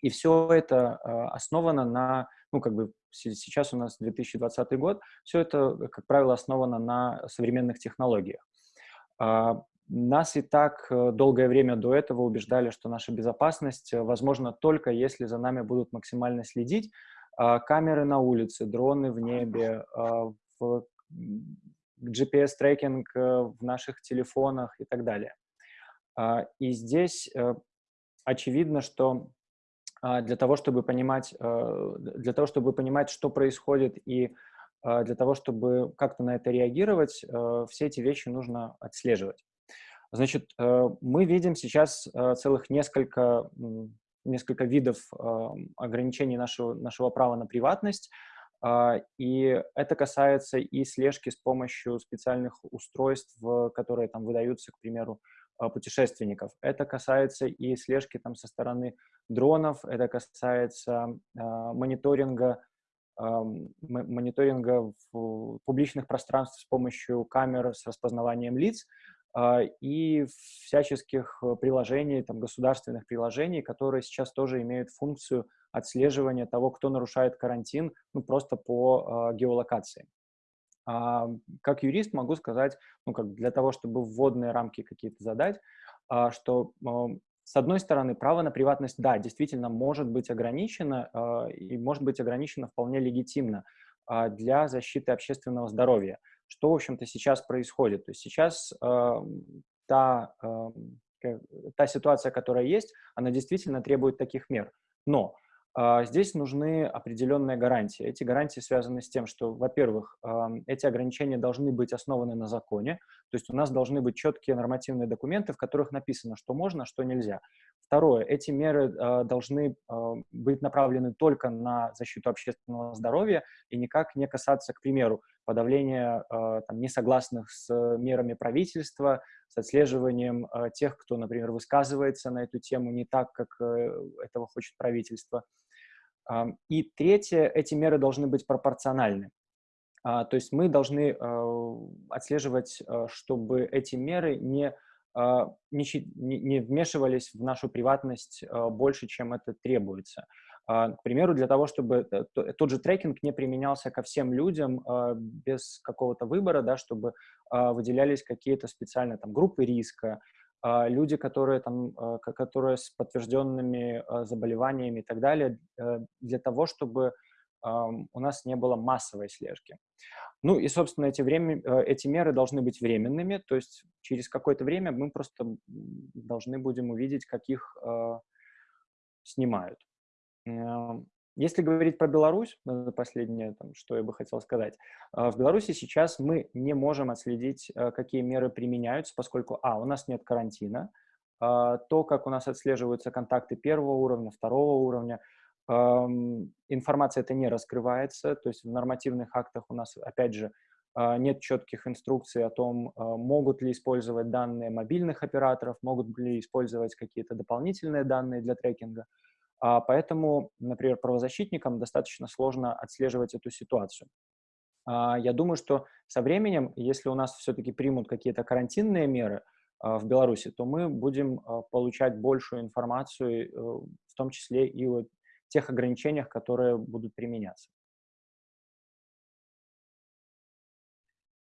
И все это основано на, ну, как бы сейчас у нас 2020 год, все это, как правило, основано на современных технологиях. Нас и так э, долгое время до этого убеждали, что наша безопасность э, возможна только если за нами будут максимально следить. А, камеры на улице, дроны в небе, а, GPS-трекинг э, в наших телефонах и так далее. А, и здесь очевидно, что для того, чтобы понимать, для того, чтобы понимать, что происходит и для того, чтобы как-то на это реагировать, все эти вещи нужно отслеживать. Значит, э, мы видим сейчас э, целых несколько, несколько видов э, ограничений нашего, нашего права на приватность, а, и это касается и слежки с помощью специальных устройств, которые там выдаются, к примеру, путешественников. Это касается и слежки там со стороны дронов, это касается мониторинга мониторинга в публичных пространствах с помощью камер с распознаванием лиц, а, и всяческих э, приложений, там, государственных приложений, которые сейчас тоже имеют функцию отслеживания того, кто нарушает карантин, ну, просто по э, геолокации. А, как юрист могу сказать, ну, как для того, чтобы вводные рамки какие-то задать, а, что с одной стороны, право на приватность, да, действительно может быть ограничено, э, и может быть ограничено вполне легитимно для защиты общественного здоровья что, в общем-то, сейчас происходит. То есть сейчас та, та ситуация, которая есть, она действительно требует таких мер. Но здесь нужны определенные гарантии. Эти гарантии связаны с тем, что, во-первых, эти ограничения должны быть основаны на законе, то есть у нас должны быть четкие нормативные документы, в которых написано, что можно, что нельзя. Второе, эти меры э, должны быть направлены только на защиту общественного здоровья и никак не касаться, к примеру, подавления там, несогласных с мерами правительства, с отслеживанием тех, кто, например, высказывается на эту тему не так, как э, этого хочет правительство. Э, и третье, эти меры должны быть пропорциональны. Uh, то есть мы должны uh, отслеживать, uh, чтобы эти меры не а, не, не вмешивались в нашу приватность а, больше, чем это требуется. А, к примеру, для того, чтобы тот же трекинг не применялся ко всем людям без какого-то выбора, да, чтобы выделялись какие-то специальные там, группы риска, люди, которые, там, которые с подтвержденными заболеваниями и так далее, э, для того, чтобы у нас не было массовой слежки. Ну и, собственно, эти, время, э, эти меры должны быть временными, то есть через какое-то время мы просто должны будем увидеть, каких снимают. Если говорить про Беларусь, последнее, там, что я бы хотел сказать, э, в Беларуси сейчас мы не можем отследить, э, какие меры применяются, поскольку, а, у нас нет карантина, э, то, как у нас отслеживаются контакты первого уровня, второго уровня, информация это не раскрывается, то есть в нормативных актах у нас, опять же, а, нет четких инструкций о том, а, могут ли использовать данные мобильных операторов, могут ли использовать какие-то дополнительные данные для трекинга. А, поэтому, например, правозащитникам достаточно сложно отслеживать эту ситуацию. Я думаю, что со временем, если у нас все-таки примут какие-то карантинные меры в Беларуси, то мы будем получать большую информацию, э, в том числе и тех ограничениях, которые будут применяться.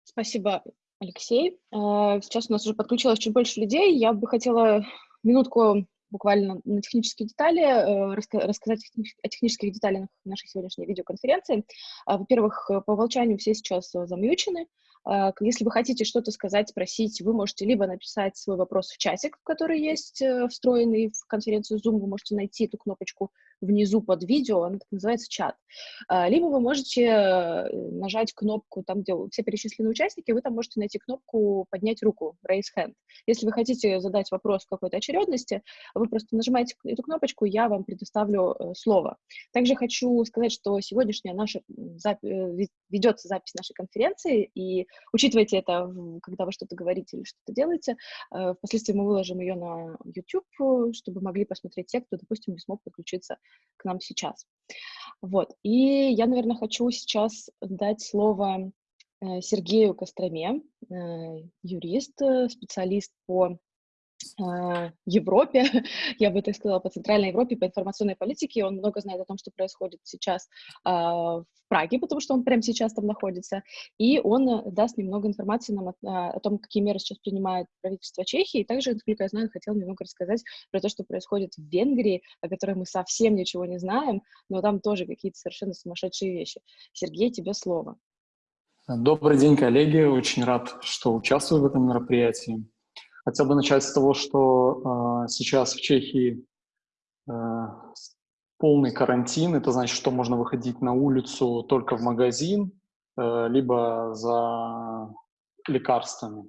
Спасибо, Алексей. Сейчас у нас уже подключилось чуть больше людей. Я бы хотела минутку буквально на технические детали, э, рассказать о технических деталях нашей сегодняшней видеоконференции. А, во-первых, по умолчанию все сейчас замьючены, а, если вы хотите что-то сказать, спросить, вы можете либо написать свой вопрос в чатик, который есть э, встроенный в конференцию Zoom, вы можете найти эту кнопочку внизу под видео, она так называется чат. А, либо вы можете э, нажать кнопку там, где все перечислены участники, вы там можете найти кнопку «Поднять руку», «Raise hand». Если вы хотите задать вопрос в какой-то очередности, вы просто нажимаете эту кнопочку, я вам предоставлю э, слово. Также хочу сказать, что сегодняшняя наша запись, ведется запись нашей конференции, и Учитывайте это, когда вы что-то говорите или что-то делаете. Э, впоследствии мы выложим ее на YouTube, э, чтобы могли посмотреть те, кто, допустим, не смог подключиться к нам сейчас. Вот. И я, наверное, хочу сейчас дать слово э, Сергею Костроме, юрист, специалист по Э, Европе, я бы так сказала, по Центральной Европе, по информационной политике. Он много знает о том, что происходит сейчас э, в Праге, потому что он прямо сейчас там находится. И он э, даст немного информации нам о, о том, какие меры сейчас принимает правительство Чехии. И также, насколько я знаю, хотел немного рассказать про то, что происходит в Венгрии, о которой мы совсем ничего не знаем, но там тоже какие-то совершенно сумасшедшие вещи. Сергей, тебе слово. Добрый день, коллеги. Очень рад, что участвую в этом мероприятии. Хотел бы начать с того, что э, сейчас в Чехии э, полный карантин. Это значит, что можно выходить на улицу только в магазин, э, либо за лекарствами.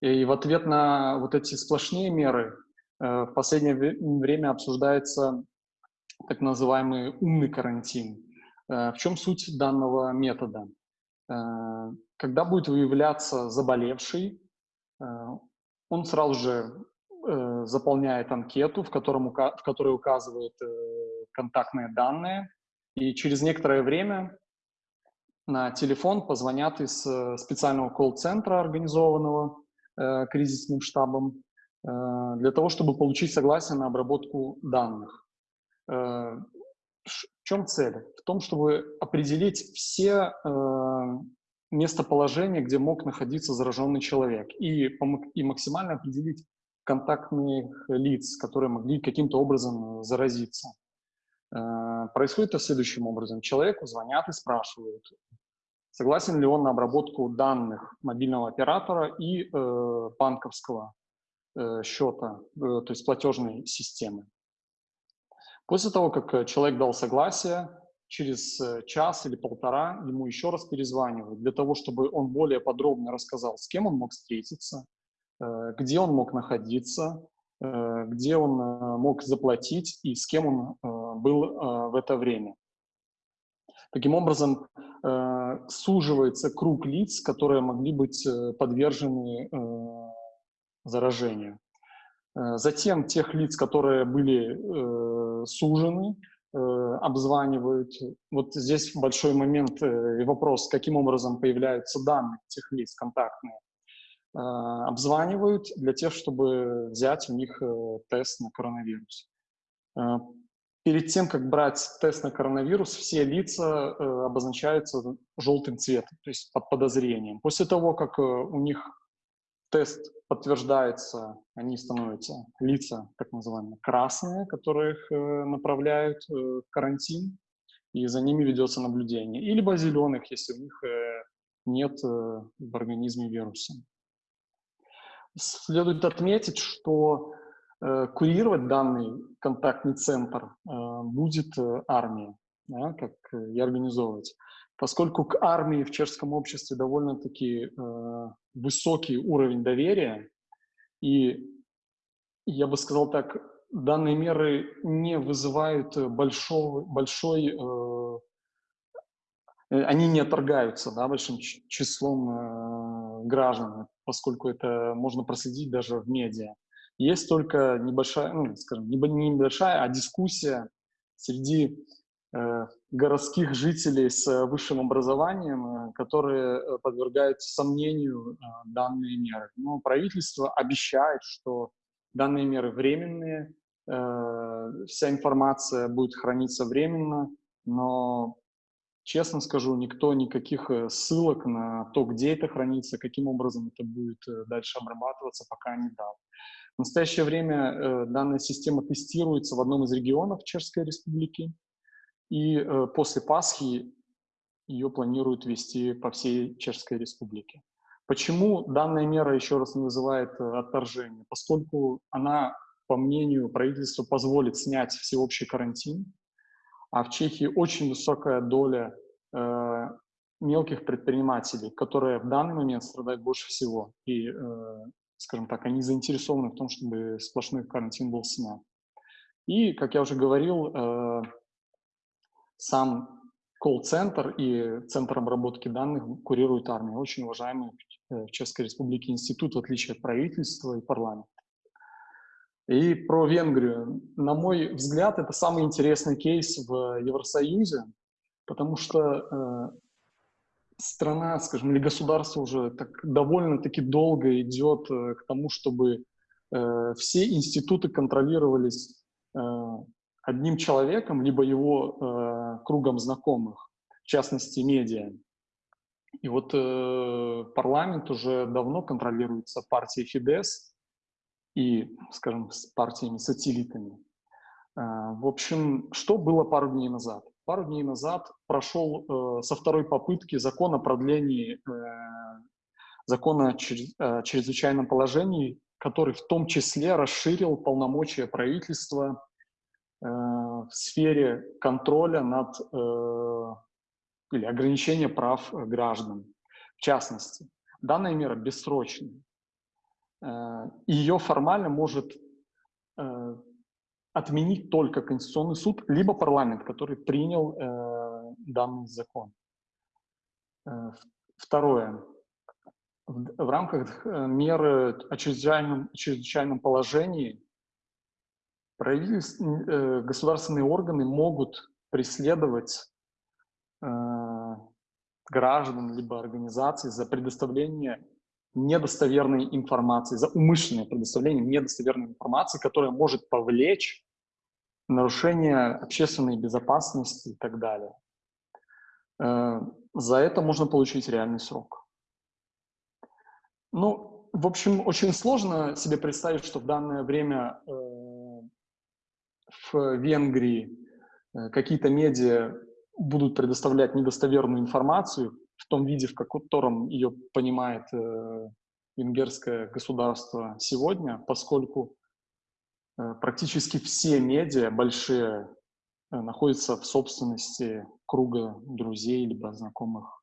И в ответ на вот эти сплошные меры э, в последнее время обсуждается так называемый умный карантин. Э, в чем суть данного метода? Э, когда будет выявляться заболевший, э, он сразу же э, заполняет анкету, в, котором, в которой указывает э, контактные данные, и через некоторое время на телефон позвонят из э, специального колл-центра, организованного э, кризисным штабом, э, для того, чтобы получить согласие на обработку данных. Э, в чем цель? В том, чтобы определить все э, местоположение, где мог находиться зараженный человек, и, и максимально определить контактных лиц, которые могли каким-то образом заразиться. Э, происходит это следующим образом. Человеку звонят и спрашивают, согласен ли он на обработку данных мобильного оператора и э, банковского э, счета, э, то есть платежной системы. После того, как человек дал согласие, через э, час или полтора ему еще раз перезванивают для того, чтобы он более подробно рассказал, с кем он мог встретиться, э, где он мог находиться, э, где он мог заплатить и с кем он был в это время. Таким образом, суживается круг лиц, которые могли быть подвержены заражению. Затем тех лиц, которые были сужены, обзванивают. Вот здесь большой момент э, и вопрос, каким образом появляются данные этих лиц контактные. Э, обзванивают для тех, чтобы взять у них тест на коронавирус. Перед тем, как брать тест на коронавирус, все лица обозначаются желтым цветом, то есть под подозрением. После того, как у них тест подтверждается, они становятся лица, так называемые, красные, которых э, направляют э, в карантин, и за ними ведется наблюдение. И либо зеленых, если у них э, нет в организме вируса. Следует отметить, что курировать данный контактный центр будет армия, как и организовывать поскольку к армии в чешском обществе довольно-таки э, высокий уровень доверия, и я бы сказал так, данные меры не вызывают большого, большой, э, э, они не отторгаются да, большим числом э, граждан, поскольку это можно проследить даже в медиа. Есть только небольшая, ну, скажем, не небольшая, а дискуссия среди городских жителей с э, высшим образованием, э, которые подвергают сомнению данные меры. Но правительство обещает, что данные меры временные, вся информация будет храниться временно, но, честно скажу, никто никаких ссылок на то, где это хранится, каким образом это будет дальше обрабатываться, пока не дал. В настоящее время данная система тестируется в одном из регионов Чешской Республики, и э, после Пасхи ее планируют вести по всей Чешской Республике. Почему данная мера еще раз не вызывает э, отторжения? Поскольку она, по мнению правительства, позволит снять всеобщий карантин, а в Чехии очень высокая доля э, мелких предпринимателей, которые в данный момент страдают больше всего. И, э, скажем так, они заинтересованы в том, чтобы сплошной карантин был снят. И, как я уже говорил, э, сам колл-центр и центр обработки данных курирует армия, очень уважаемый в Чешской Республике институт, в отличие от правительства и парламента. И про Венгрию. На мой взгляд, это самый интересный кейс в Евросоюзе, потому что э, страна, скажем, или государство уже так довольно-таки долго идет э, к тому, чтобы э, все институты контролировались э, одним человеком, либо его э, кругом знакомых, в частности, медиа. И вот э, парламент уже давно контролируется партией Фидес и, скажем, с партиями-сателлитами. Э, в общем, что было пару дней назад? Пару дней назад прошел э, со второй попытки закон о продлении э, закона о чрезвычайном положении, который в том числе расширил полномочия правительства в сфере контроля над э, или ограничения прав граждан. В частности, данная мера бессрочная. Э, ее формально может э, отменить только Конституционный суд, либо парламент, который принял э, данный закон. Э, второе. В, рамках э, меры о чрезвычайном, чрезвычайном положении правительство, государственные органы могут преследовать э, граждан либо организаций за предоставление недостоверной информации, за умышленное предоставление недостоверной информации, которая может повлечь нарушение общественной безопасности и так далее. Э, за это можно получить реальный срок. Ну, в общем, очень сложно себе представить, что в данное время э, в Венгрии э, какие-то медиа будут предоставлять недостоверную информацию в том виде, в котором ее понимает венгерское государство сегодня, поскольку Э, практически все медиа большие э, находятся в собственности круга друзей либо знакомых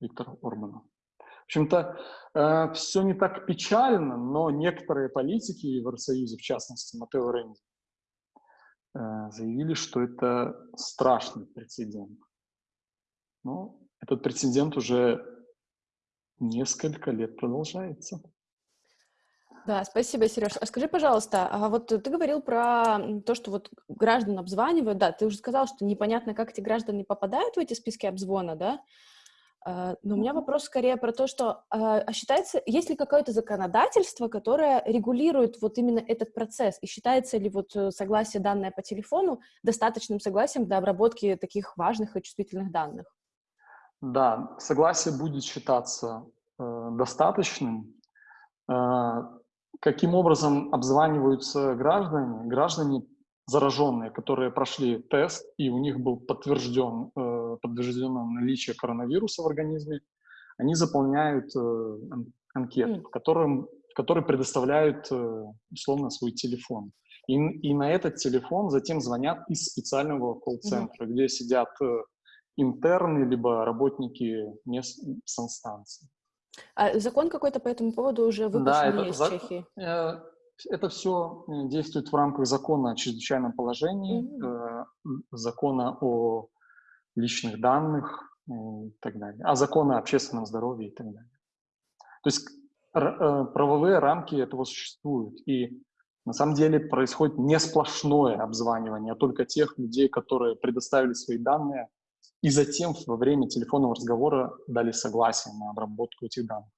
Виктора Орбана. В общем-то, э, все не так печально, но некоторые политики Евросоюза, в частности Матео Ренди, заявили, что это страшный прецедент. Но этот прецедент уже несколько лет продолжается. Да, спасибо, Сереж. А скажи, пожалуйста, а вот ты говорил про то, что вот граждан обзванивают, да, ты уже сказал, что непонятно, как эти граждане попадают в эти списки обзвона, да, но у меня вопрос скорее про то, что а, а считается, есть ли какое-то законодательство, которое регулирует вот именно этот процесс, и считается ли вот э, согласие данное по телефону достаточным согласием для обработки таких важных и чувствительных данных? Да, согласие будет считаться э, достаточным. Э, каким образом обзваниваются граждане? Граждане зараженные, которые прошли тест, и у них был подтвержден, э, подтверждено наличие коронавируса в организме, они заполняют э, анкету, в, котором, в которой предоставляют э, условно свой телефон. И, и на этот телефон затем звонят из специального колл-центра, mm -hmm. где сидят интерны, либо работники мест санстанции. А закон какой-то по этому поводу уже выпущен да, это, из за... Чехии? Э, это все э, действует в рамках закона о чрезвычайном положении, mm-hmm. закона о личных данных и так далее, а закона о общественном здоровье и так далее. То есть правовые рамки этого существуют. И на самом деле происходит не сплошное обзванивание, а только тех людей, которые предоставили свои данные и затем во время телефонного разговора дали согласие на обработку этих данных.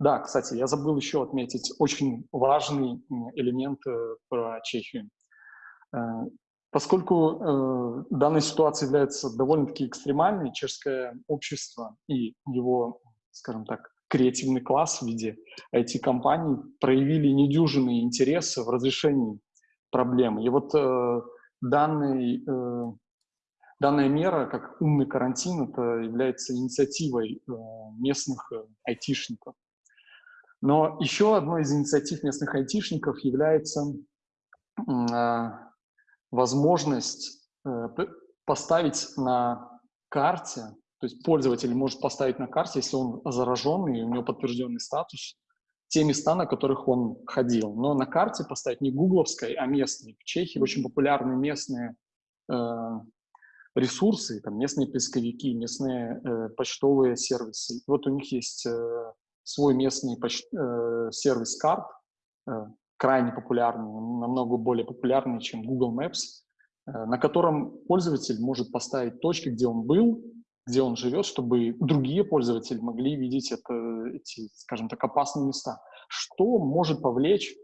Да, кстати, я забыл еще отметить очень важный элемент э, про Чехию. Э, поскольку э, данная ситуация является довольно-таки экстремальной, чешское общество и его, скажем так, креативный класс в виде IT-компаний проявили недюжинные интересы в разрешении проблемы. И вот э, данный э, Данная мера, как умный карантин, это является инициативой э, местных айтишников. Но еще одной из инициатив местных айтишников является э, возможность поставить на карте, то есть пользователь может поставить на карте, если он зараженный, и у него подтвержденный статус, те места, на которых он ходил. Но на карте поставить не гугловской, а местной. В Чехии очень популярны местные ресурсы, там местные поисковики, местные э, почтовые сервисы. Вот у них есть э, свой местный поч э, сервис карт, э, крайне популярный, намного более популярный, чем Google Maps, э, на котором пользователь может поставить точки, где он был, где он живет, чтобы другие пользователи могли видеть это, эти, скажем так, опасные места. Что может повлечь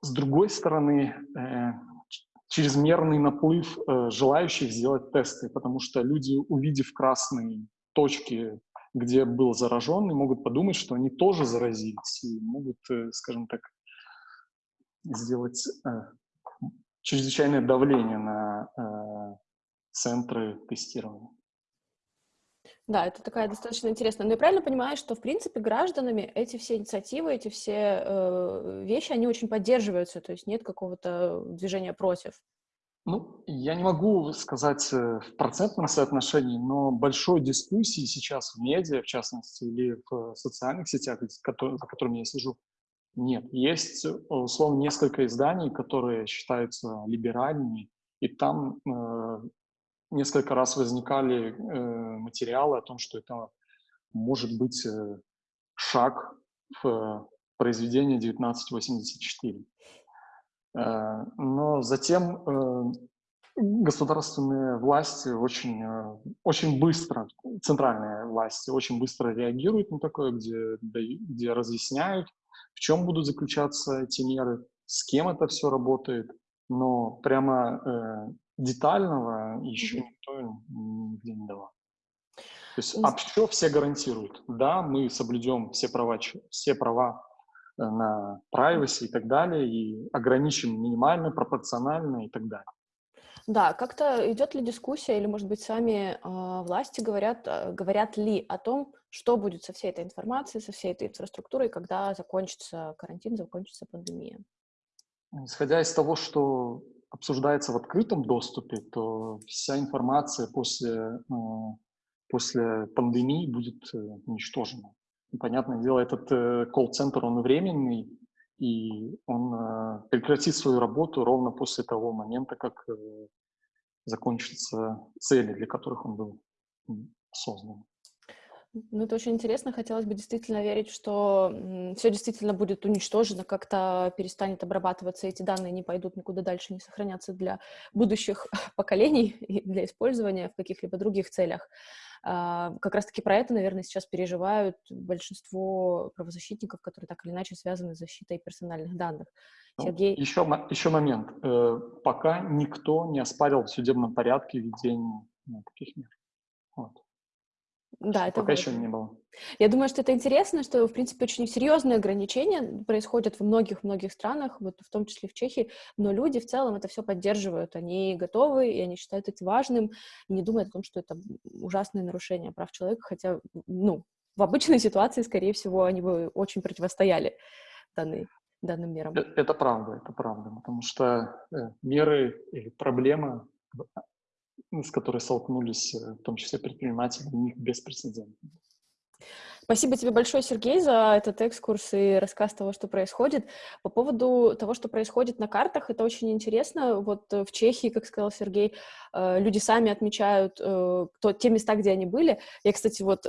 с другой стороны, э, чрезмерный наплыв э, желающих сделать тесты, потому что люди, увидев красные точки, где был зараженный, могут подумать, что они тоже заразились и могут, э, скажем так, сделать э, чрезвычайное давление на э, центры тестирования. Да, это такая достаточно интересная. Но я правильно понимаю, что, в принципе, гражданами эти все инициативы, эти все э, вещи, они очень поддерживаются, то есть нет какого-то движения против? Ну, я не могу сказать э, в процентном соотношении, но большой дискуссии сейчас в медиа, в частности, или в социальных сетях, за которыми я слежу, нет. Есть, э, условно, несколько изданий, которые считаются либеральными, и там э, несколько раз возникали э, материалы о том, что это может быть э, шаг в произведение 1984. Э, но затем э, государственные власти очень, э, очень быстро, центральные власти очень быстро реагируют на такое, где, где разъясняют, в чем будут заключаться эти меры, с кем это все работает, но прямо детального еще никто нигде не давал. То есть общо все гарантируют. Да, мы соблюдем все права, все права э, на privacy и так далее, и ограничим минимально, пропорционально и так далее. Да, как-то идет ли дискуссия, или, может быть, сами э, власти говорят, э, говорят ли о том, что будет со всей этой информацией, со всей этой инфраструктурой, когда закончится карантин, закончится пандемия? Исходя из того, что обсуждается в открытом доступе, то вся информация после, э, после пандемии будет э, уничтожена. Понятное дело, этот э, колл-центр, он временный, и он прекратит свою работу ровно после того момента, как закончатся цели, для которых он был создан. Ну, это очень интересно. Хотелось бы действительно верить, что все действительно будет уничтожено, как-то перестанет обрабатываться, эти данные не пойдут никуда дальше, не сохранятся для будущих поколений и для использования в каких-либо других целях. А, как раз-таки про это, наверное, сейчас переживают большинство правозащитников, которые так или иначе связаны с защитой персональных данных. Ну, Сергей... еще, еще момент. Э, пока никто не оспарил в судебном порядке введение ну, таких мер. Да, это пока важно. еще не было. Я думаю, что это интересно, что, в принципе, очень серьезные ограничения происходят в многих-многих странах, вот в том числе в Чехии, но люди в целом это все поддерживают, они готовы, и они считают это важным, и не думают о том, что это ужасное нарушение прав человека, хотя, ну, в обычной ситуации, скорее всего, они бы очень противостояли данной, данным мерам. Это, это правда, это правда, потому что э, меры или проблемы с которой столкнулись э, в том числе предприниматели, у них беспрецедентно. Спасибо тебе большое, Сергей, за этот экскурс и рассказ того, что происходит. По поводу того, что происходит на картах, это очень интересно. Вот э, в Чехии, как сказал Сергей, э, люди сами отмечают э, то, те места, где они были. Я, кстати, вот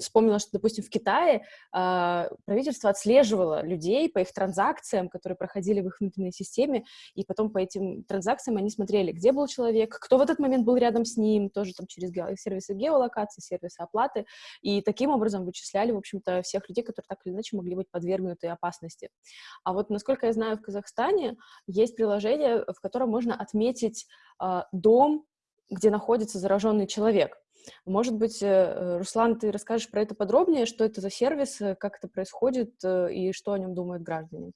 вспомнила, что, допустим, в Китае правительство отслеживало людей по их транзакциям, которые проходили в их внутренней системе, и потом по этим транзакциям они смотрели, где был человек, кто в этот момент был рядом с ним, тоже там через сервисы геолокации, сервисы оплаты, и таким образом вычисляли перечисляли, в общем-то, всех людей, которые так или иначе могли быть подвергнуты опасности. А вот, насколько я знаю, в Казахстане есть приложение, в котором можно отметить э, дом, где находится зараженный человек. Может быть, э, Руслан, ты расскажешь про это подробнее, что это за сервис, э, как это происходит э, и что о нем думают граждане?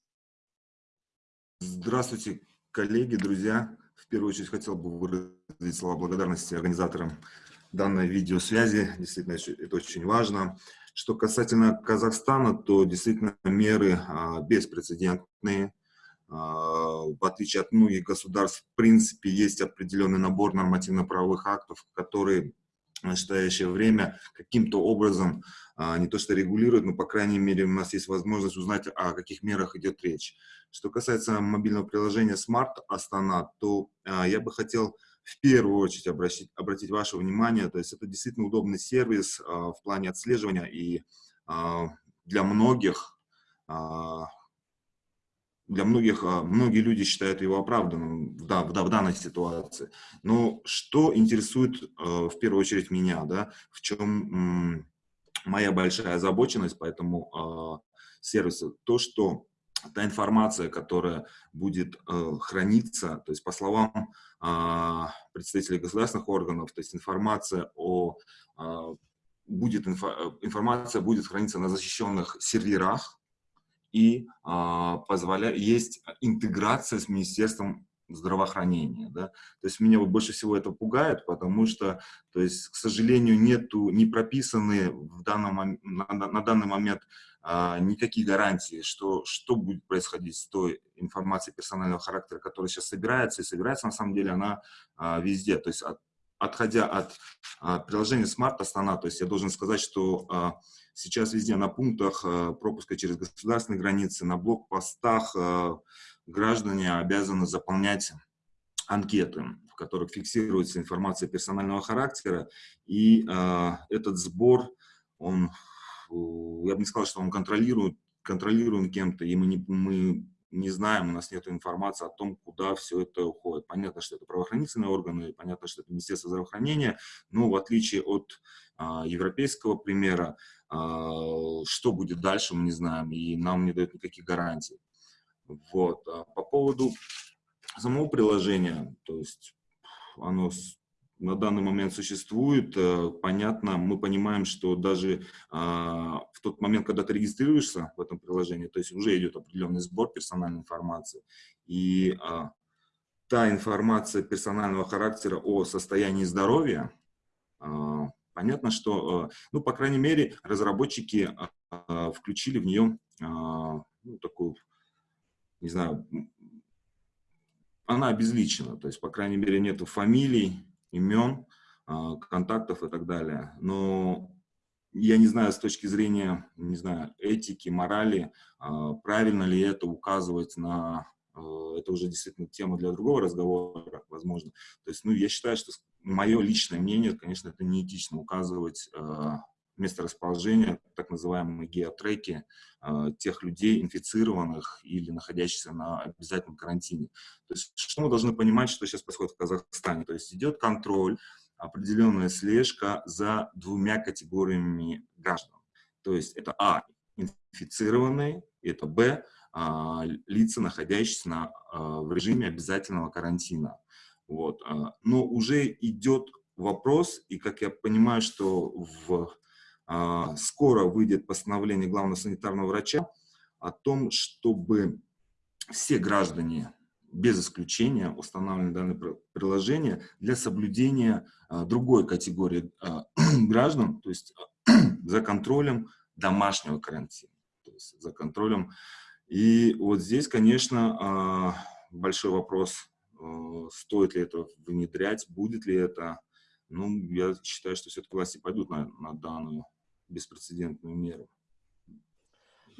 Здравствуйте, коллеги, друзья. В первую очередь хотел бы выразить слова благодарности организаторам данной видеосвязи. Действительно, это очень важно. Что касательно Казахстана, то действительно меры а, беспрецедентные. А, в отличие от многих государств, в принципе, есть определенный набор нормативно-правовых актов, которые в настоящее время каким-то образом а, не то что регулируют, но, по крайней мере, у нас есть возможность узнать, о каких мерах идет речь. Что касается мобильного приложения Smart Astana, то я бы хотел в первую очередь обратить, обратить ваше внимание, то есть это действительно удобный сервис а, в плане отслеживания и а, для многих, а, для многих, многие люди считают его оправданным да, в, в данной ситуации. Но что интересует в первую очередь меня, да, в чем моя большая озабоченность по этому сервису, то, что та информация, которая будет э, храниться, то есть по словам э, представителей государственных органов, то есть информация о э, будет инфо, информация будет храниться на защищенных серверах и э, позволя, есть интеграция с Министерством здравоохранения. Да? То есть меня вот больше всего это пугает, потому что, то есть, к сожалению, нету, не прописаны в данном, на, на данный момент а, никакие гарантии, что, что будет происходить с той информацией персонального характера, которая сейчас собирается, и собирается на самом деле она а, везде. То есть от, отходя от а, приложения Smart Астана, то есть я должен сказать, что а, сейчас везде на пунктах а, пропуска через государственные границы, на блокпостах а, граждане обязаны заполнять анкеты, в которых фиксируется информация персонального характера, и э, этот сбор, он, я бы не сказал, что он контролирует, контролируем кем-то, и мы не, мы не знаем, у нас нет информации о том, куда все это уходит. Понятно, что это правоохранительные органы, понятно, что это Министерство здравоохранения, но в отличие от э, европейского примера, э, что будет дальше, мы не знаем, и нам не дают никаких гарантий. Вот. А по поводу самого приложения, то есть оно на данный момент существует, э, понятно, мы понимаем, что даже а, в тот момент, когда ты регистрируешься в этом приложении, то есть уже идет определенный сбор персональной информации, и а, та информация персонального характера о состоянии здоровья, а, понятно, что, ну, по крайней мере, разработчики включили в нее ну, такую не знаю, она обезличена, то есть, по крайней мере, нету фамилий, имен, а, контактов и так далее. Но я не знаю, с точки зрения, не знаю, этики, морали, а, правильно ли это указывать на... А, это уже действительно тема для другого разговора, возможно. То есть, ну, я считаю, что мое личное мнение, конечно, это неэтично указывать место расположения, так называемые геотреки, э, тех людей, инфицированных или находящихся на обязательном карантине. То есть, что мы должны понимать, что сейчас происходит в Казахстане? То есть, идет контроль, определенная слежка за двумя категориями граждан. То есть, это А, инфицированные, это Б, а, лица, находящиеся на, а, в режиме обязательного карантина. Вот. А, но уже идет вопрос, и как я понимаю, что в скоро выйдет постановление главного санитарного врача о том, чтобы все граждане без исключения устанавливали данное приложение для соблюдения а, другой категории а, граждан, то есть за контролем домашнего карантина, то есть за контролем. И вот здесь, конечно, большой вопрос, стоит ли это внедрять, будет ли это. Ну, я считаю, что все-таки власти пойдут на, на данную беспрецедентную меру.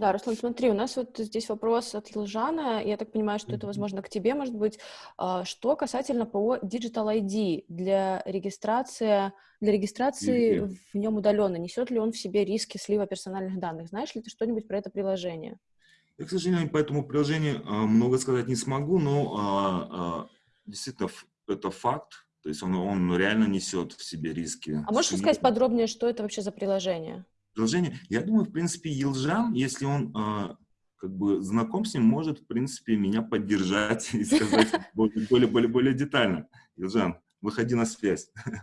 Да, Руслан, смотри, у нас вот здесь вопрос от Елжана, я так понимаю, что это, возможно, к тебе, может быть. А, что касательно ПО Digital ID для регистрации, для регистрации в нем удаленно, несет ли он в себе риски слива персональных данных? Знаешь ли ты что-нибудь про это приложение? Я, к сожалению, по этому приложению а, много сказать не смогу, но а, действительно это факт, то есть он, он реально несет в себе риски. А можешь сказать подробнее, что это вообще за приложение? Приложение, я думаю, в принципе, Елжан, если он э, как бы знаком с ним, может, в принципе, меня поддержать и сказать более, более, более детально. Елжан, выходи на связь.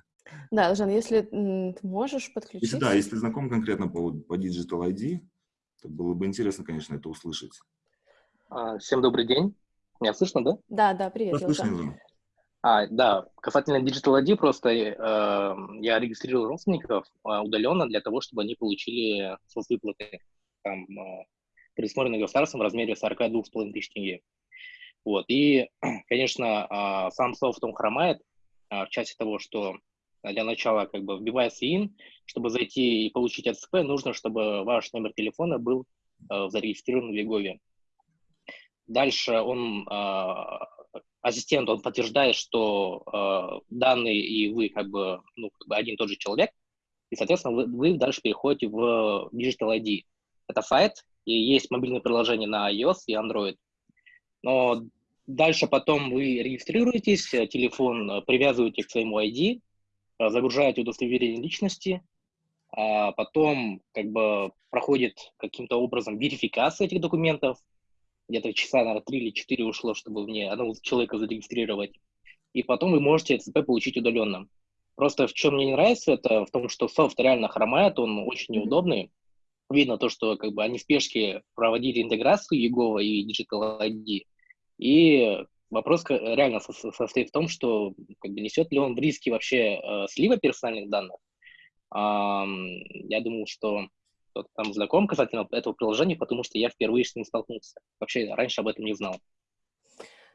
Да, Елжан, если ты можешь подключить. Если, да, если знаком конкретно по, по Digital ID, то было бы интересно, конечно, это услышать. А, всем добрый день. Меня слышно, да? Да, да, привет, да, слышно, Елжан. А, да, касательно Digital ID, просто э, я регистрировал родственников э, удаленно для того, чтобы они получили соцвыплаты, там, э, предусмотренные государством в размере 42,5 тысяч тенге. Вот, и, конечно, э, сам софт, он хромает э, в части того, что для начала как бы вбивается ин, чтобы зайти и получить АЦП, нужно, чтобы ваш номер телефона был э, зарегистрирован в Вегове. Дальше он э, ассистент, он подтверждает, что э, данные и вы как бы, ну, как бы один и тот же человек, и, соответственно, вы, вы дальше переходите в Digital ID. Это сайт, и есть мобильное приложение на iOS и Android. Но дальше потом вы регистрируетесь, телефон привязываете к своему ID, загружаете удостоверение личности, а потом как бы проходит каким-то образом верификация этих документов, где-то часа, наверное, 3 или 4 ушло, чтобы мне одного человека зарегистрировать. И потом вы можете ЦП получить удаленно. Просто в чем мне не нравится, это в том, что софт реально хромает, он очень неудобный. Видно то, что как бы они в спешке проводили интеграцию Егова и Digital ID. И вопрос реально состоит в том, что как бы несет ли он в риски вообще э, слива персональных данных. А, я думал, что кто-то там знаком касательно этого приложения, потому что я впервые с ним столкнулся. Вообще раньше об этом не знал.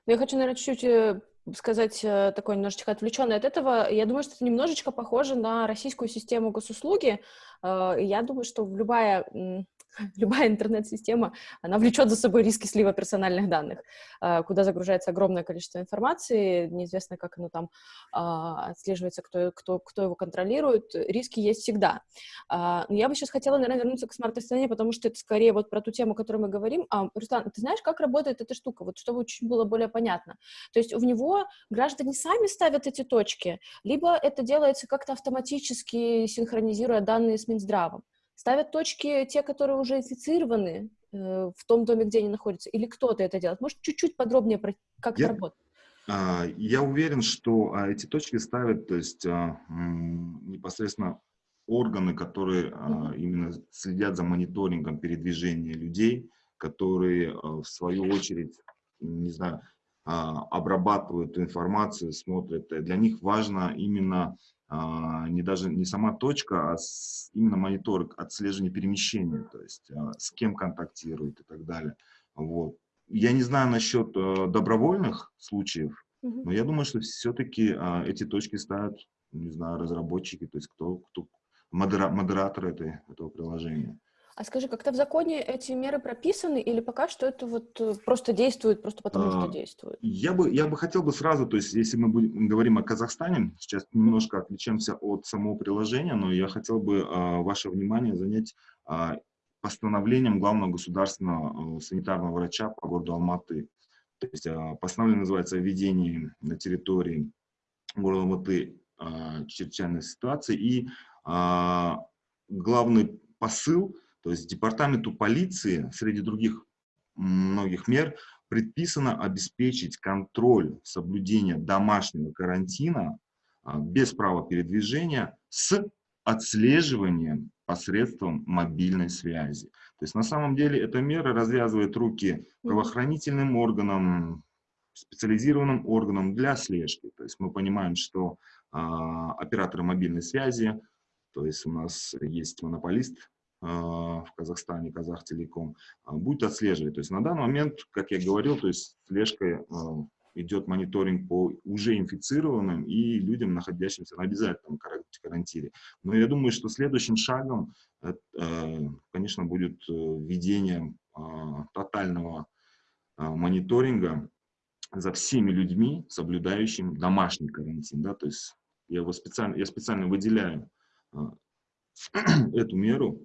Ну, я хочу, наверное, чуть-чуть э, сказать э, такое немножечко отвлеченное от этого. Я думаю, что это немножечко похоже на российскую систему госуслуги. Э, я думаю, что любая любая интернет-система, она влечет за собой риски слива персональных данных, а, куда загружается огромное количество информации, неизвестно, как оно там а, отслеживается, кто, кто, кто его контролирует, риски есть всегда. А, но я бы сейчас хотела, наверное, вернуться к смарт-астане, потому что это скорее вот про ту тему, о которой мы говорим. Руслан, ты знаешь, как работает эта штука, вот чтобы чуть было более понятно? То есть в него граждане сами ставят эти точки, либо это делается как-то автоматически, синхронизируя данные с Минздравом? Ставят точки те, которые уже инфицированы э, в том доме, где они находятся, или кто-то это делает? Может, чуть-чуть подробнее про как я, это работает? А, я уверен, что а, эти точки ставят, то есть а, непосредственно органы, которые mm-hmm. именно следят за мониторингом передвижения людей, которые в свою очередь, не знаю, обрабатывают информацию, смотрят. Для них важно именно а, не даже не сама точка, а именно мониторинг, отслеживание перемещения, то есть а, с кем контактирует и так далее. Вот. Я не знаю насчет э, добровольных случаев, но я думаю, что все-таки а, эти точки ставят, не знаю, разработчики, то есть кто, кто модера, модератор этой, этого приложения. А скажи, как-то в законе эти меры прописаны или пока что это вот э, просто действует, просто потому что а, действует? Я бы, я бы хотел бы сразу, то есть если мы будем, говорим о Казахстане, сейчас немножко отличаемся от самого приложения, но я хотел бы а, ваше внимание занять а, постановлением главного государственного санитарного врача по городу Алматы. То есть а, постановление называется «Введение на территории города Алматы а, чрезвычайной ситуации». И а, главный посыл то есть департаменту полиции среди других многих мер предписано обеспечить контроль соблюдения домашнего карантина а, без права передвижения с отслеживанием посредством мобильной связи. То есть на самом деле эта мера развязывает руки правоохранительным органам, специализированным органам для слежки. То есть мы понимаем, что а, операторы мобильной связи, то есть у нас есть монополист в Казахстане, Казахтелеком, а, будет отслеживать. То есть на данный момент, как я говорил, то есть слежкой а, идет мониторинг по уже инфицированным и людям, находящимся на обязательном карантине. Но я думаю, что следующим шагом, конечно, будет э, введение тотального мониторинга за всеми людьми, соблюдающими домашний карантин. Да? То есть я, его специально, я специально выделяю эту меру,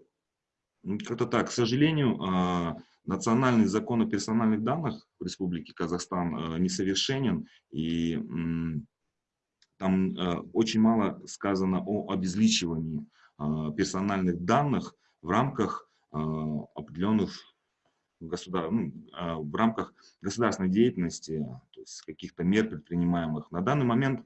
как-то так. К сожалению, а, национальный закон о персональных данных в Республике Казахстан а, несовершенен, и там а, очень мало сказано о обезличивании персональных данных в рамках определенных государ... ну, в рамках государственной деятельности, то есть каких-то мер предпринимаемых. На данный момент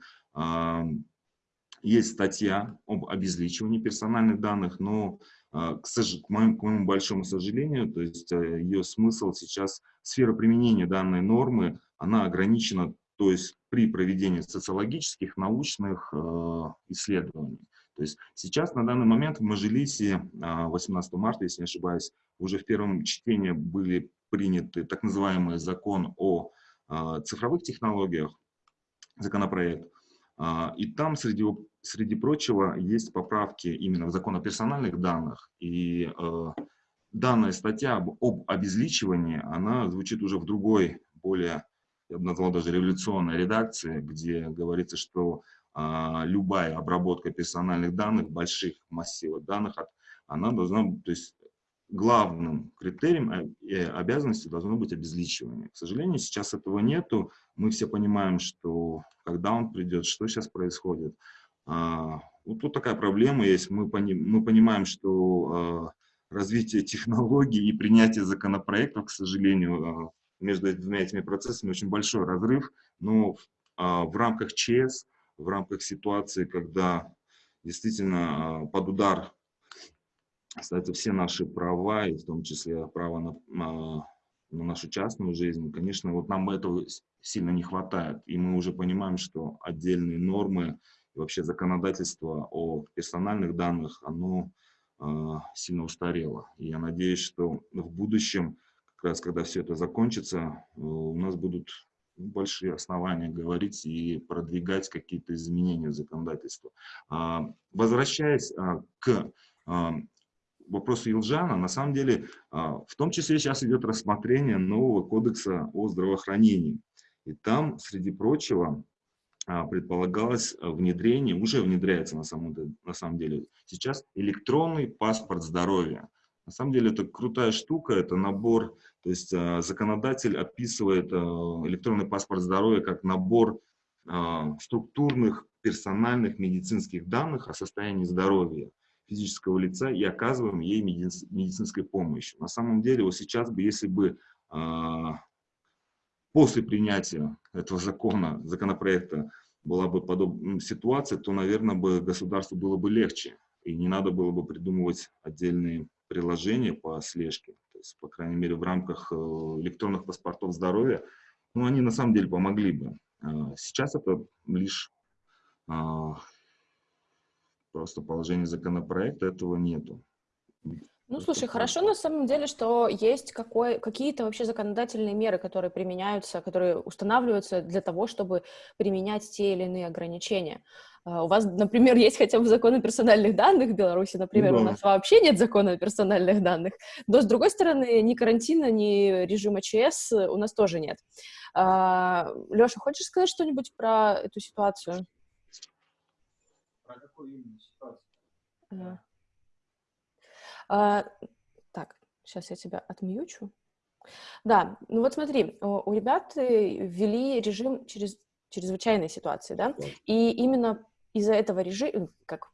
есть статья об обезличивании персональных данных, но а, к, сож... к, моему, к моему большому сожалению, то есть э, ее смысл сейчас, сфера применения данной нормы, она ограничена, то есть при проведении социологических, научных э, исследований. То есть сейчас, на данный момент, в Мажилисе 18 марта, если не ошибаюсь, уже в первом чтении были приняты так называемый закон о э, цифровых технологиях, законопроект. А, и там, среди, среди прочего, есть поправки именно в закон о персональных данных. И э, данная статья об, об обезличивании, она звучит уже в другой, более, я бы назвал даже революционной редакции, где говорится, что э, любая обработка персональных данных, больших массивов данных, она должна, то есть главным критерием и обязанностью должно быть обезличивание. К сожалению, сейчас этого нету. Мы все понимаем, что когда он придет, что сейчас происходит. А, вот тут такая проблема есть. Мы, пони, мы понимаем, что а, развитие технологий и принятие законопроектов, к сожалению, а, между двумя этими процессами очень большой разрыв, но а, в рамках ЧС, в рамках ситуации, когда действительно а, под удар ставятся все наши права, и в том числе право на, на, на нашу частную жизнь, конечно, вот нам этого сильно не хватает. И мы уже понимаем, что отдельные нормы и вообще законодательство о персональных данных, оно э, сильно устарело. И я надеюсь, что в будущем, как раз когда все это закончится, э, у нас будут большие основания говорить и продвигать какие-то изменения в законодательство. А, возвращаясь а, к а, вопросу Илжана, на самом деле, в том числе сейчас идет рассмотрение нового кодекса о здравоохранении. И там, среди прочего, предполагалось внедрение, уже внедряется на самом, на самом деле сейчас электронный паспорт здоровья. На самом деле это крутая штука, это набор, то есть э, законодатель описывает электронный паспорт здоровья как набор структурных, персональных медицинских данных о состоянии здоровья физического лица и оказываем ей медици медицинской помощи. На самом деле, вот сейчас бы, если бы после принятия этого закона, законопроекта была бы подобная ситуация, то, наверное, бы государству было бы легче. И не надо было бы придумывать отдельные приложения по слежке, то есть, по крайней мере, в рамках э, электронных паспортов здоровья, ну, они на самом деле помогли бы. А, сейчас это лишь а, просто положение законопроекта, этого нету. Ну, слушай, хорошо на самом деле, что есть какие-то вообще законодательные меры, которые применяются, которые устанавливаются для того, чтобы применять те или иные ограничения. Uh, у вас, например, есть хотя бы закон о персональных данных в Беларуси, например, да. у нас вообще нет закона о персональных данных, но, с другой стороны, ни карантина, ни режима ЧС у нас тоже нет. Uh, Леша, хочешь сказать что-нибудь про эту ситуацию? Какую именно ситуацию? Uh. А, так, сейчас я тебя отмьючу. Да, ну вот смотри, у ребят э, ввели режим через чрезвычайной ситуации, да, и именно из-за этого режима, как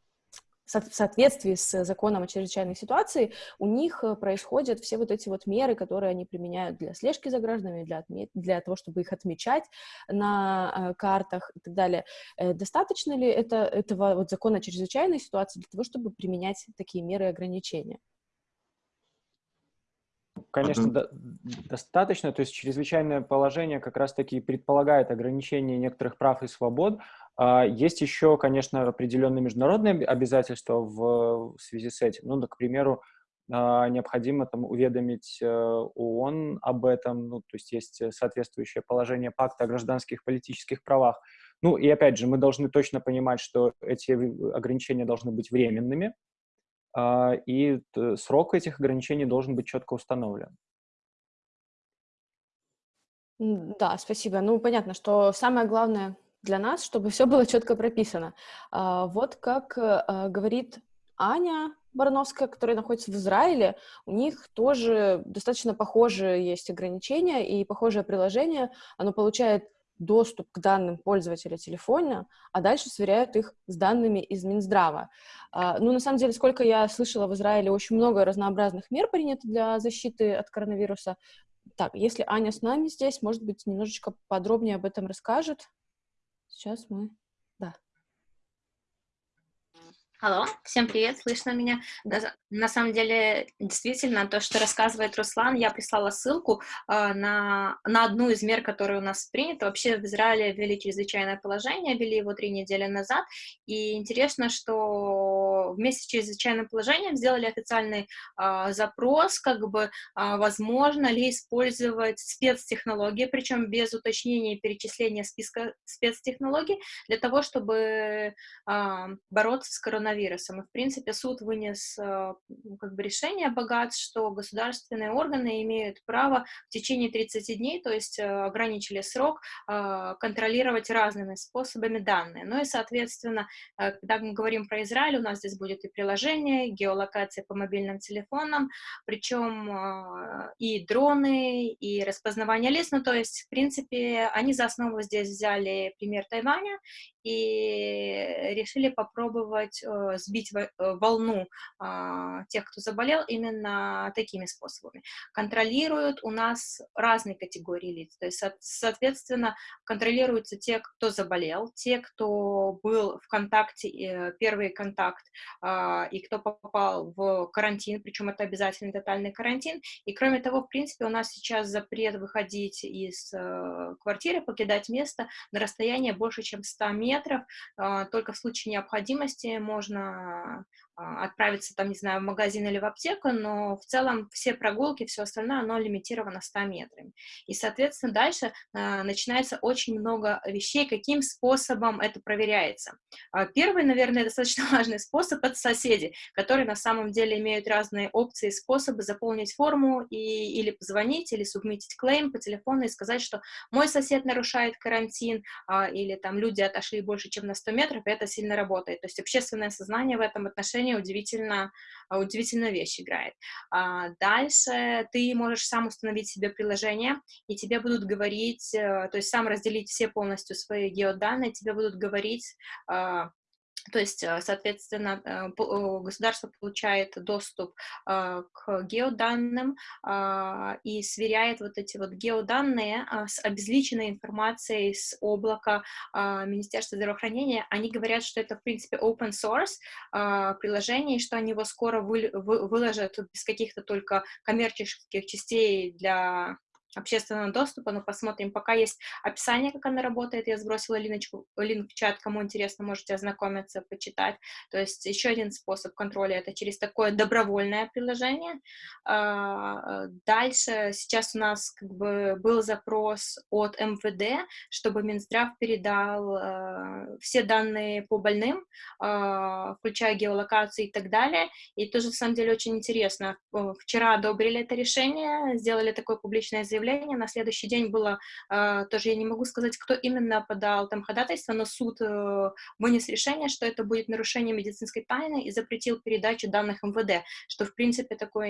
в соответствии с законом о чрезвычайной ситуации у них э, происходят все вот эти вот меры, которые они применяют для слежки за гражданами, для, отме- для того, чтобы их отмечать на э, картах и так далее. Э, достаточно ли это, этого вот закона о чрезвычайной ситуации для того, чтобы применять такие меры и ограничения? Конечно, до, достаточно. То есть чрезвычайное положение как раз-таки предполагает ограничение некоторых прав и свобод. А, есть еще, конечно, определенные международные обязательства в, связи с этим. Ну, к примеру, а, необходимо там уведомить э, ООН об этом, ну, то есть есть соответствующее положение пакта о гражданских политических правах. Ну, и опять же, мы должны точно понимать, что эти ограничения должны быть временными, а, и срок этих ограничений должен быть четко установлен. Да, спасибо. Ну, понятно, что самое главное для нас, чтобы все было четко прописано. А, вот как а, говорит Аня Барановская, которая находится в Израиле, у них тоже достаточно похожие есть ограничения и похожее приложение. Оно получает доступ к данным пользователя телефона, а дальше сверяют их с данными из Минздрава. А, ну, на самом деле, сколько я слышала, в Израиле очень много разнообразных мер принято для защиты от коронавируса. Так, если Аня с нами здесь, может быть, немножечко подробнее об этом расскажет. Сейчас мы Алло, всем привет, слышно меня? На, на самом деле, действительно, то, что рассказывает Руслан, я прислала ссылку э, на, на одну из мер, которые у нас приняты. Вообще в Израиле ввели чрезвычайное положение, ввели его три недели назад, и интересно, что вместе с чрезвычайным положением сделали официальный э, запрос, как бы, э, возможно ли использовать спецтехнологии, причем без уточнения и перечисления списка спецтехнологий, для того, чтобы э, бороться с коронавирусом коронавирусом. И, в принципе, суд вынес э, ну, как бы решение богат, что государственные органы имеют право в течение 30 дней, то есть э, ограничили срок, э, контролировать разными способами данные. Ну и, соответственно, когда мы говорим про Израиль, у нас здесь будет и приложение, геолокация по мобильным телефонам, причем и дроны, и распознавание лиц, ну то есть, в принципе, они за основу здесь взяли пример Тайваня, и решили попробовать э, сбить э, волну э, тех, кто заболел, именно такими способами. Контролируют у нас разные категории лиц, то есть, соответственно, контролируются те, кто заболел, те, кто был в контакте, э, первый контакт, э, и кто попал в карантин, причем это обязательно тотальный карантин, и кроме того, в принципе, у нас сейчас запрет выходить из квартиры, покидать место на расстояние больше, чем 100 метров, э, только в случае необходимости можно а, отправиться, там, не знаю, в магазин или в аптеку, но в целом все прогулки, все остальное, оно лимитировано 100 метрами. И, соответственно, дальше э, начинается очень много вещей, каким способом это проверяется. Э, первый, наверное, достаточно важный способ — это соседи, которые на самом деле имеют разные опции, способы заполнить форму и, или позвонить, или субмитить клейм по телефону и сказать, что мой сосед нарушает карантин, или там люди отошли больше, чем на 100 метров, и это сильно работает. То есть общественное сознание в этом отношении приложение удивительно, а, удивительная вещь играет. А, дальше ты можешь сам установить себе приложение, и тебе будут говорить, э, то есть сам разделить все полностью свои геоданные, тебе будут говорить, а, то есть, э, соответственно, э, государство получает доступ э, к геоданным а, и сверяет вот эти вот геоданные а, с обезличенной информацией с облака а, Министерства здравоохранения. Они говорят, что это, в принципе, open source приложение, и что они его скоро выложат без каких-то только коммерческих частей для общественного доступа, но посмотрим. Пока есть описание, как она работает, я сбросила линочку, линк в чат, кому интересно, можете ознакомиться, почитать. То есть еще один способ контроля — это через такое добровольное приложение. А, дальше сейчас у нас как бы был запрос от МВД, чтобы Минздрав передал а, все данные по больным, а, включая геолокацию и так далее. И тоже, на самом деле, очень интересно. Вчера одобрили это решение, сделали такое публичное заявление, заявление, на следующий день было, э, тоже я не могу сказать, кто именно подал там ходатайство, но суд э, вынес решение, что это будет нарушение медицинской тайны и запретил передачу данных МВД, что, в принципе, такой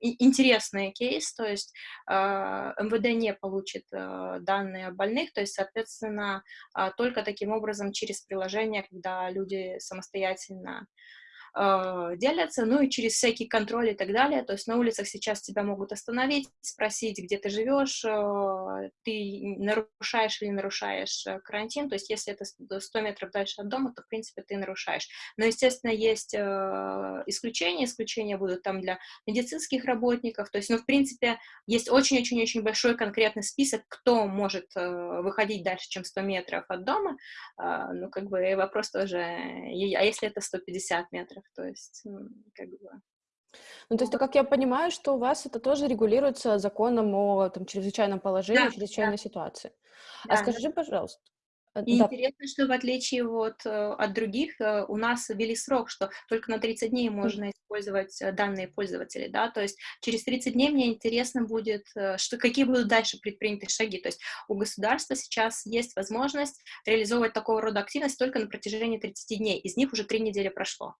интересный кейс, то есть э, МВД не получит э, данные больных, то есть, соответственно, э, только таким образом через приложение, когда люди самостоятельно э, делятся, ну и через всякий контроль и так далее. То есть на улицах сейчас тебя могут остановить, спросить, где ты живешь, э, ты нарушаешь или нарушаешь э, карантин. То есть если это 100 метров дальше от дома, то, в принципе, ты нарушаешь. Но, естественно, есть э, исключения. Исключения будут там для медицинских работников. То есть, ну, в принципе, есть очень-очень-очень большой конкретный список, кто может э, выходить дальше, чем 100 метров от дома. Э, ну, как бы вопрос тоже, а если это 150 метров? Параметрах, то есть, как бы... Ну, то есть, как я понимаю, что у вас это тоже регулируется законом о там, чрезвычайном положении, да, чрезвычайной да. ситуации. А да, а скажи, пожалуйста, Э, И да. интересно, что в отличие вот э, от других, э, у нас ввели срок, что только на 30 дней можно использовать данные пользователей, да, то есть через 30 дней мне интересно будет, что, какие будут дальше предприняты шаги, то есть у государства сейчас есть возможность реализовывать такого рода активность только на протяжении 30 дней, из них уже 3 недели прошло.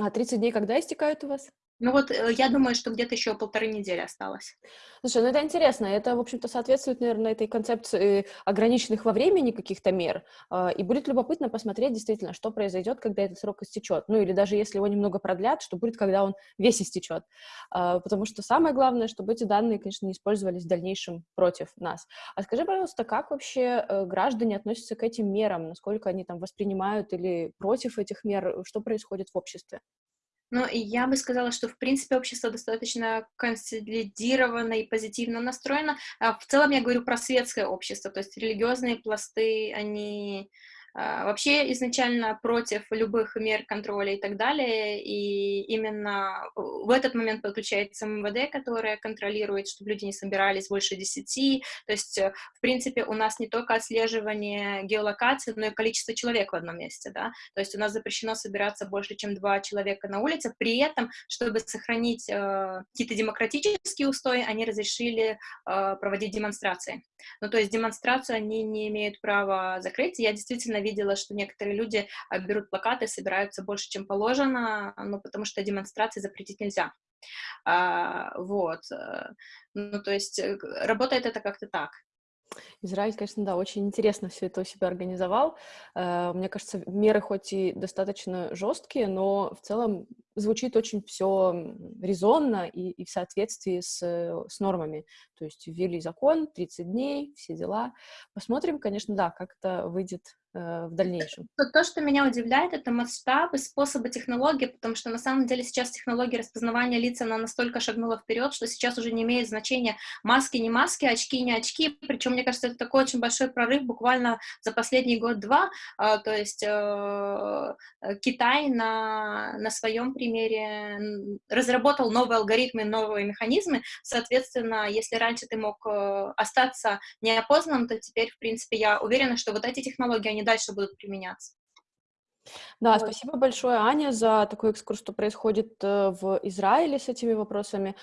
А 30 дней когда истекают у вас? Ну вот э, я думаю, что где-то еще полторы недели осталось. Слушай, ну это интересно. Это, в общем-то, соответствует, наверное, этой концепции ограниченных во времени каких-то мер. А, и будет любопытно посмотреть действительно, что произойдет, когда этот срок истечет. Ну или даже если его немного продлят, что будет, когда он весь истечет. А, потому что самое главное, чтобы эти данные, конечно, не использовались в дальнейшем против нас. А скажи, пожалуйста, как вообще э, граждане относятся к этим мерам? Насколько они там воспринимают или против этих мер? Что происходит в обществе? Ну, и я бы сказала, что, в принципе, общество достаточно консолидировано и позитивно настроено. А в целом я говорю про светское общество, то есть религиозные пласты, они вообще изначально против любых мер контроля и так далее, и именно в этот момент подключается МВД, которая контролирует, чтобы люди не собирались больше 10, то есть, э, в принципе, у нас не только отслеживание геолокации, но и количество человек в одном месте, да, то есть у нас запрещено собираться больше, чем два человека на улице, при этом, чтобы сохранить э, какие-то демократические устои, они разрешили э, проводить демонстрации, ну, то есть демонстрацию они не имеют права закрыть, я действительно видела, что некоторые люди а, берут плакаты, собираются больше, чем положено, ну, потому что демонстрации запретить нельзя. А, вот. Э, ну, то есть э, работает это как-то так. Израиль, конечно, да, очень интересно все это у себя организовал. Э, мне кажется, меры хоть и достаточно жесткие, но в целом звучит очень все резонно и, и в соответствии с, с нормами. То есть ввели закон, 30 дней, все дела. Посмотрим, конечно, да, как это выйдет Э, в дальнейшем? То, то, что меня удивляет, это масштаб и способы технологии, потому что на самом деле сейчас технология распознавания лица, она настолько шагнула вперед, что сейчас уже не имеет значения маски, не маски, очки, не очки, причем, мне кажется, это такой очень большой прорыв буквально за последний год-два, а, то есть э, Китай на, на своем примере разработал новые алгоритмы, новые механизмы, соответственно, если раньше ты мог э, остаться неопознанным, то теперь, в принципе, я уверена, что вот эти технологии, они дальше будут применяться. Да, вот. спасибо большое, Аня, за такой экскурс, что происходит э, в Израиле с этими вопросами.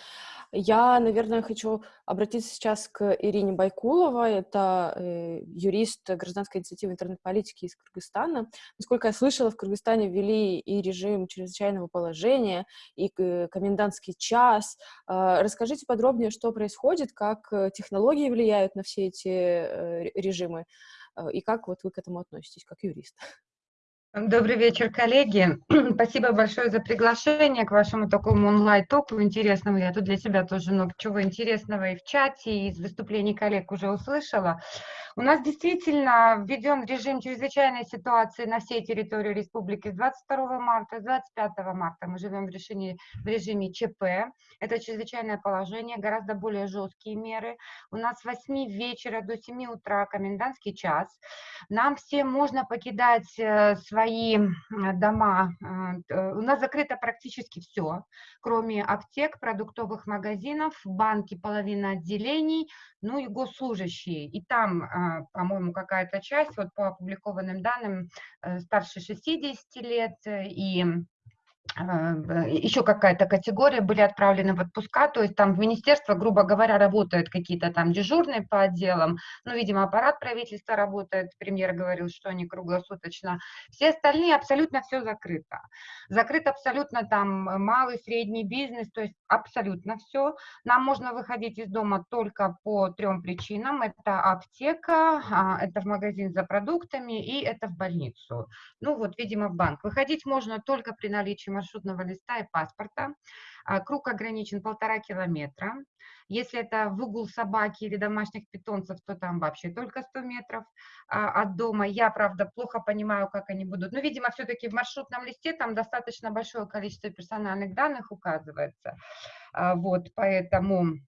Я, наверное, хочу обратиться сейчас к Ирине Байкуловой. Это э, юрист гражданской инициативы интернет-политики из Кыргызстана. Насколько я слышала, в Кыргызстане ввели и режим чрезвычайного положения, и комендантский час. Э, расскажите подробнее, что происходит, как технологии влияют на все эти режимы. Э, и как вот вы к этому относитесь, как юрист? Добрый вечер, коллеги. Спасибо большое за приглашение к вашему такому онлайн-току интересному. Я тут для себя тоже много чего интересного и в чате, и из выступлений коллег уже услышала. У нас действительно введен режим чрезвычайной ситуации на всей территории республики с 22 марта, с 25 марта. Мы живем в, решении, в режиме ЧП. Это чрезвычайное положение, гораздо более жесткие меры. У нас с 8 вечера до 7 утра комендантский час. Нам всем можно покидать свои э, свои дома, э, у нас закрыто практически все, кроме аптек, продуктовых магазинов, банки, половина отделений, ну и госслужащие. И там, по-моему, какая-то часть, вот по опубликованным данным, э, старше 60 лет и еще какая-то категория были отправлены в отпуска, то есть там в министерство, грубо говоря, работают какие-то там дежурные по отделам, ну, видимо, аппарат правительства работает, премьер говорил, что они круглосуточно, все остальные абсолютно все закрыто. Закрыт абсолютно там малый, средний бизнес, то есть абсолютно все. Нам можно выходить из дома только по трем причинам, это аптека, а, это в магазин за продуктами и это в больницу. Ну, вот, видимо, в банк. Выходить можно только при наличии маршрутного листа и паспорта. А, круг ограничен полтора километра. Если это выгул собаки или домашних питомцев, то там вообще только 100 метров а, от дома. Я, правда, плохо понимаю, как они будут. Но, видимо, все-таки в маршрутном листе там достаточно большое количество персональных данных указывается. А, вот, поэтому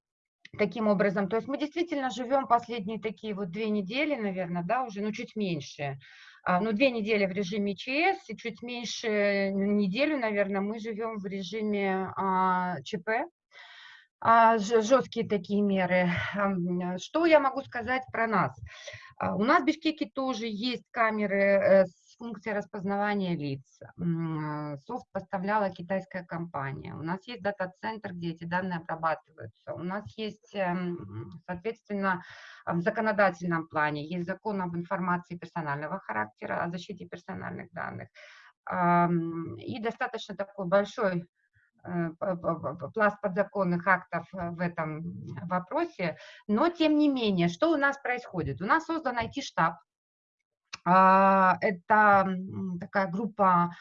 таким образом. То есть мы действительно живем последние такие вот две недели, наверное, да, уже, ну, чуть меньше, ну, две недели в режиме ЧС, и чуть меньше неделю, наверное, мы живем в режиме а, ЧП, а, жесткие такие меры. Что я могу сказать про нас? А, у нас в Бишкеке тоже есть камеры э, функция распознавания лиц. Софт поставляла китайская компания. У нас есть дата-центр, где эти данные обрабатываются. У нас есть, эм, соответственно, в законодательном плане есть закон об информации персонального характера, о защите персональных данных. И достаточно такой большой э, пласт подзаконных актов в этом вопросе, но тем не менее, что у нас происходит? У нас создан IT-штаб, это такая группа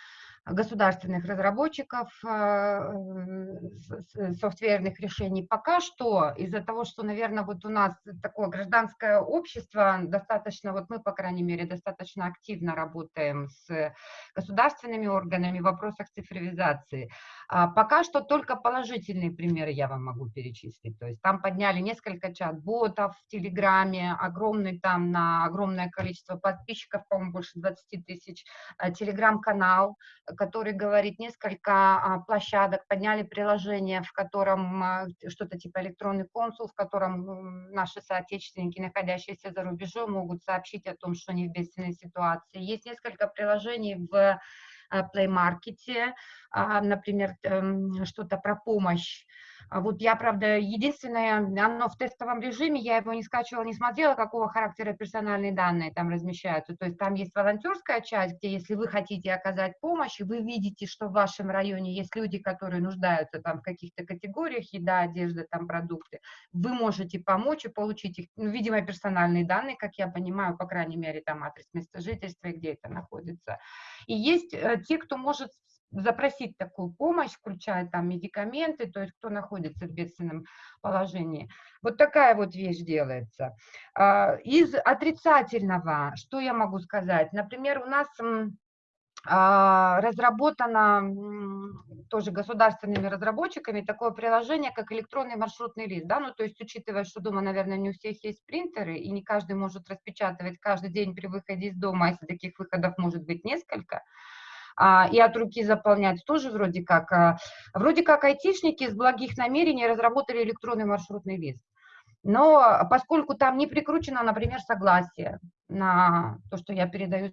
государственных разработчиков э, софтверных решений. Пока что из-за того, что, наверное, вот у нас такое гражданское общество, достаточно, вот мы, по крайней мере, достаточно активно работаем с государственными органами в вопросах цифровизации. А пока что только положительные примеры я вам могу перечислить. То есть там подняли несколько чат-ботов в Телеграме, огромный там на огромное количество подписчиков, по-моему, больше 20 тысяч, э, Телеграм-канал, который говорит несколько а, площадок, подняли приложение, в котором а, что-то типа электронный консул, в котором наши соотечественники, находящиеся за рубежом, могут сообщить о том, что они в бедственной ситуации. Есть несколько приложений в а, Play Market, например, эм, что-то про помощь вот я, правда, единственное, оно в тестовом режиме, я его не скачивала, не смотрела, какого характера персональные данные там размещаются. То есть там есть волонтерская часть, где если вы хотите оказать помощь, и вы видите, что в вашем районе есть люди, которые нуждаются там в каких-то категориях, еда, одежда, там продукты, вы можете помочь и получить их, ну, видимо, персональные данные, как я понимаю, по крайней мере, там адрес места жительства где это находится. И есть э, те, кто может запросить такую помощь, включая там медикаменты, то есть кто находится в бедственном положении. Вот такая вот вещь делается. А, из отрицательного, что я могу сказать? Например, у нас а, разработано тоже государственными разработчиками такое приложение, как электронный маршрутный лист, да, ну, то есть, учитывая, что дома, наверное, не у всех есть принтеры, и не каждый может распечатывать каждый день при выходе из дома, а если таких выходов может быть несколько, а, и от руки заполнять тоже вроде как. А, вроде как айтишники из благих намерений разработали электронный маршрутный лист. Но поскольку там не прикручено, например, согласие на то, что я передаю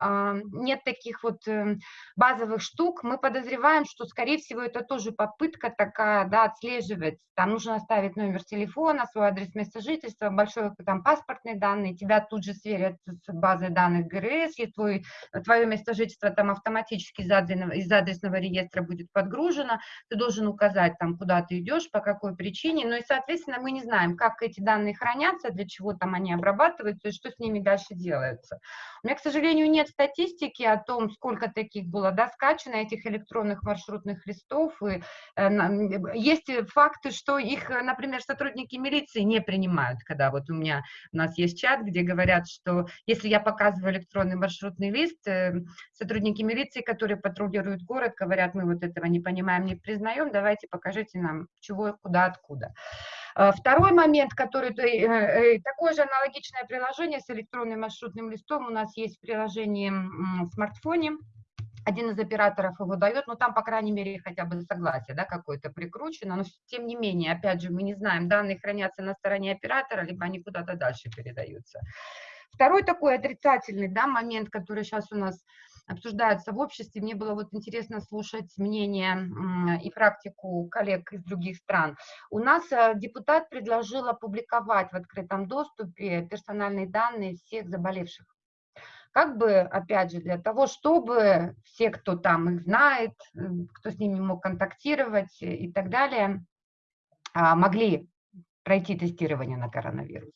нет таких вот эм, базовых штук, мы подозреваем, что, скорее всего, это тоже попытка такая, да, отслеживать. Там нужно оставить номер телефона, свой адрес места жительства, большой там паспортные данные, тебя тут же сверят с базой данных ГРС, и твой, твое место жительства там автоматически из адресного, из адресного реестра будет подгружено, ты должен указать там, куда ты идешь, по какой причине, ну и, соответственно, мы не знаем, как эти данные хранятся, для чего там они обрабатываются и что с ними дальше делается. У меня, к сожалению, нет статистики о том, сколько таких было да, скачано, этих электронных маршрутных листов. И, э, есть факты, что их, например, сотрудники милиции не принимают, когда вот у меня, у нас есть чат, где говорят, что если я показываю электронный маршрутный лист, э, сотрудники милиции, которые патрулируют город, говорят, мы вот этого не понимаем, не признаем, давайте покажите нам, чего, куда, откуда. А, второй момент, который, э, э, такое же аналогичное приложение с электронным маршрутным листом у нас есть в приложении в смартфоне, один из операторов его дает, но там, по крайней мере, хотя бы согласие да, какое-то прикручено, но тем не менее, опять же, мы не знаем, данные хранятся на стороне оператора, либо они куда-то дальше передаются. Второй такой отрицательный да, момент, который сейчас у нас обсуждаются в обществе. Мне было вот интересно слушать мнение и практику коллег из других стран. У нас э, депутат предложил опубликовать в открытом доступе персональные данные всех заболевших. Как бы, опять же, для того, чтобы все, кто там их знает, кто с ними мог контактировать и так далее, а, могли пройти тестирование на коронавирус.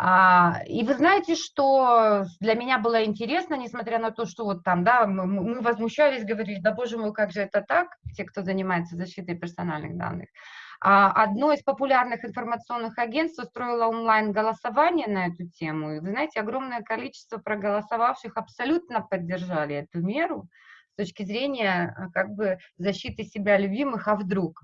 А, и вы знаете, что для меня было интересно, несмотря на то, что вот там, да, мы, мы возмущались, говорили, да боже мой, как же это так, те, кто занимается защитой персональных данных. А, одно из популярных информационных агентств устроило онлайн-голосование на эту тему, и вы знаете, огромное количество проголосовавших абсолютно поддержали эту меру с точки зрения как бы защиты себя любимых, а вдруг.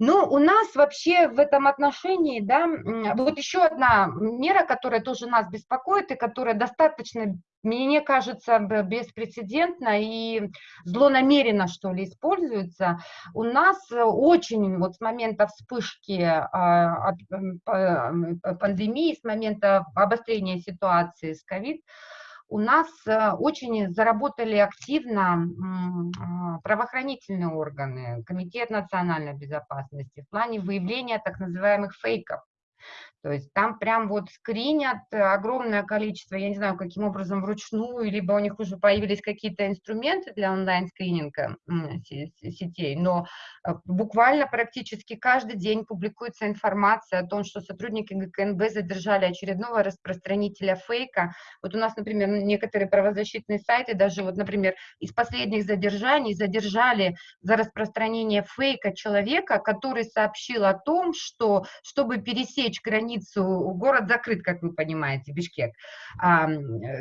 Ну, у нас вообще в этом отношении, да, вот еще одна мера, которая тоже нас беспокоит и которая достаточно, мне кажется, беспрецедентно и злонамеренно, что ли, используется. У нас очень, вот с момента вспышки а, пандемии, с момента обострения ситуации с ковид, у нас э, очень заработали активно а, правоохранительные органы, Комитет национальной безопасности в плане выявления так называемых фейков. То есть там прям вот скринят огромное количество, я не знаю, каким образом вручную, либо у них уже появились какие-то инструменты для онлайн-скрининга сетей, но э, буквально практически каждый день публикуется информация о том, что сотрудники ГКНБ задержали очередного распространителя фейка. Вот у нас, например, некоторые правозащитные сайты, даже вот, например, из последних задержаний задержали за распространение фейка человека, который сообщил о том, что чтобы пересечь границу границу, город закрыт, как вы понимаете, Бишкек. А,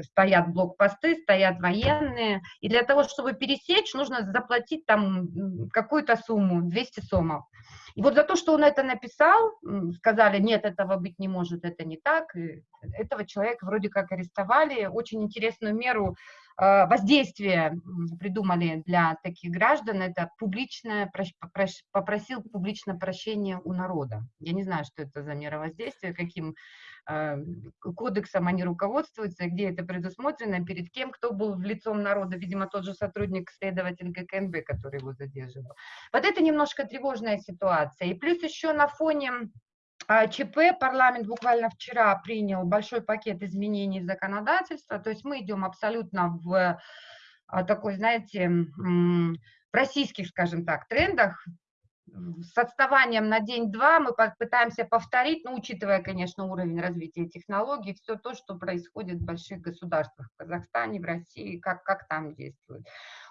стоят блокпосты, стоят военные, и для того, чтобы пересечь, нужно заплатить там какую-то сумму, 200 сомов. И вот за то, что он это написал, сказали, нет, этого быть не может, это не так, и этого человека вроде как арестовали, очень интересную меру э, воздействие придумали для таких граждан, это публичное, попросил публично прощения у народа. Я не знаю, что это за мера воздействия, каким э, кодексом они руководствуются, где это предусмотрено, перед кем, кто был лицом народа, видимо, тот же сотрудник, следователь ГКНБ, который его задерживал. Вот это немножко тревожная ситуация. И плюс еще на фоне ЧП парламент буквально вчера принял большой пакет изменений законодательства, то есть мы идем абсолютно в а, такой, знаете, в российских, скажем так, трендах, с отставанием на день-два мы пытаемся повторить, ну, учитывая, конечно, уровень развития технологий, все то, что происходит в больших государствах, в Казахстане, в России, как, как там действует.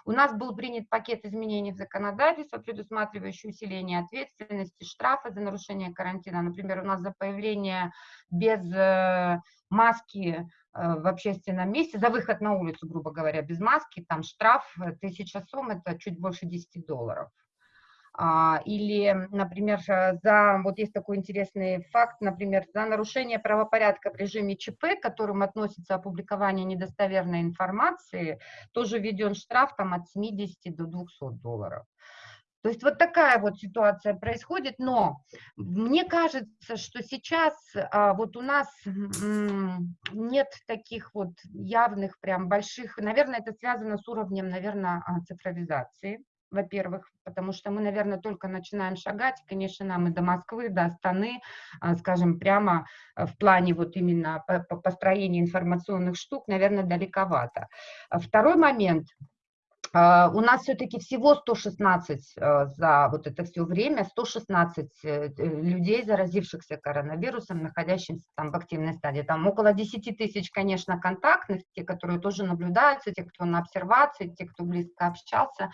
У нас был принят пакет изменений в законодательство, предусматривающий усиление ответственности, штрафа за нарушение карантина. Например, у нас за появление без э, маски э, в общественном месте, за выход на улицу, грубо говоря, без маски, там штраф 1000 э, сом, это чуть больше 10 долларов. А, или, например, за, вот есть такой интересный факт, например, за нарушение правопорядка в режиме ЧП, к которым относится опубликование недостоверной информации, тоже введен штраф там от 70 до 200 долларов. То есть вот такая вот ситуация происходит, но мне кажется, что сейчас а, вот у нас нет таких вот явных прям больших, наверное, это связано с уровнем, наверное, а, цифровизации во-первых, потому что мы, наверное, только начинаем шагать, конечно, нам и до Москвы, до Астаны, а, скажем, прямо а, в плане вот именно построения информационных штук, наверное, далековато. А второй момент – у нас все-таки всего 116 за вот это все время, 116 э, людей, заразившихся коронавирусом, находящихся там в активной стадии. Там около 10 тысяч, конечно, контактных, те, которые тоже наблюдаются, те, кто на обсервации, те, кто близко общался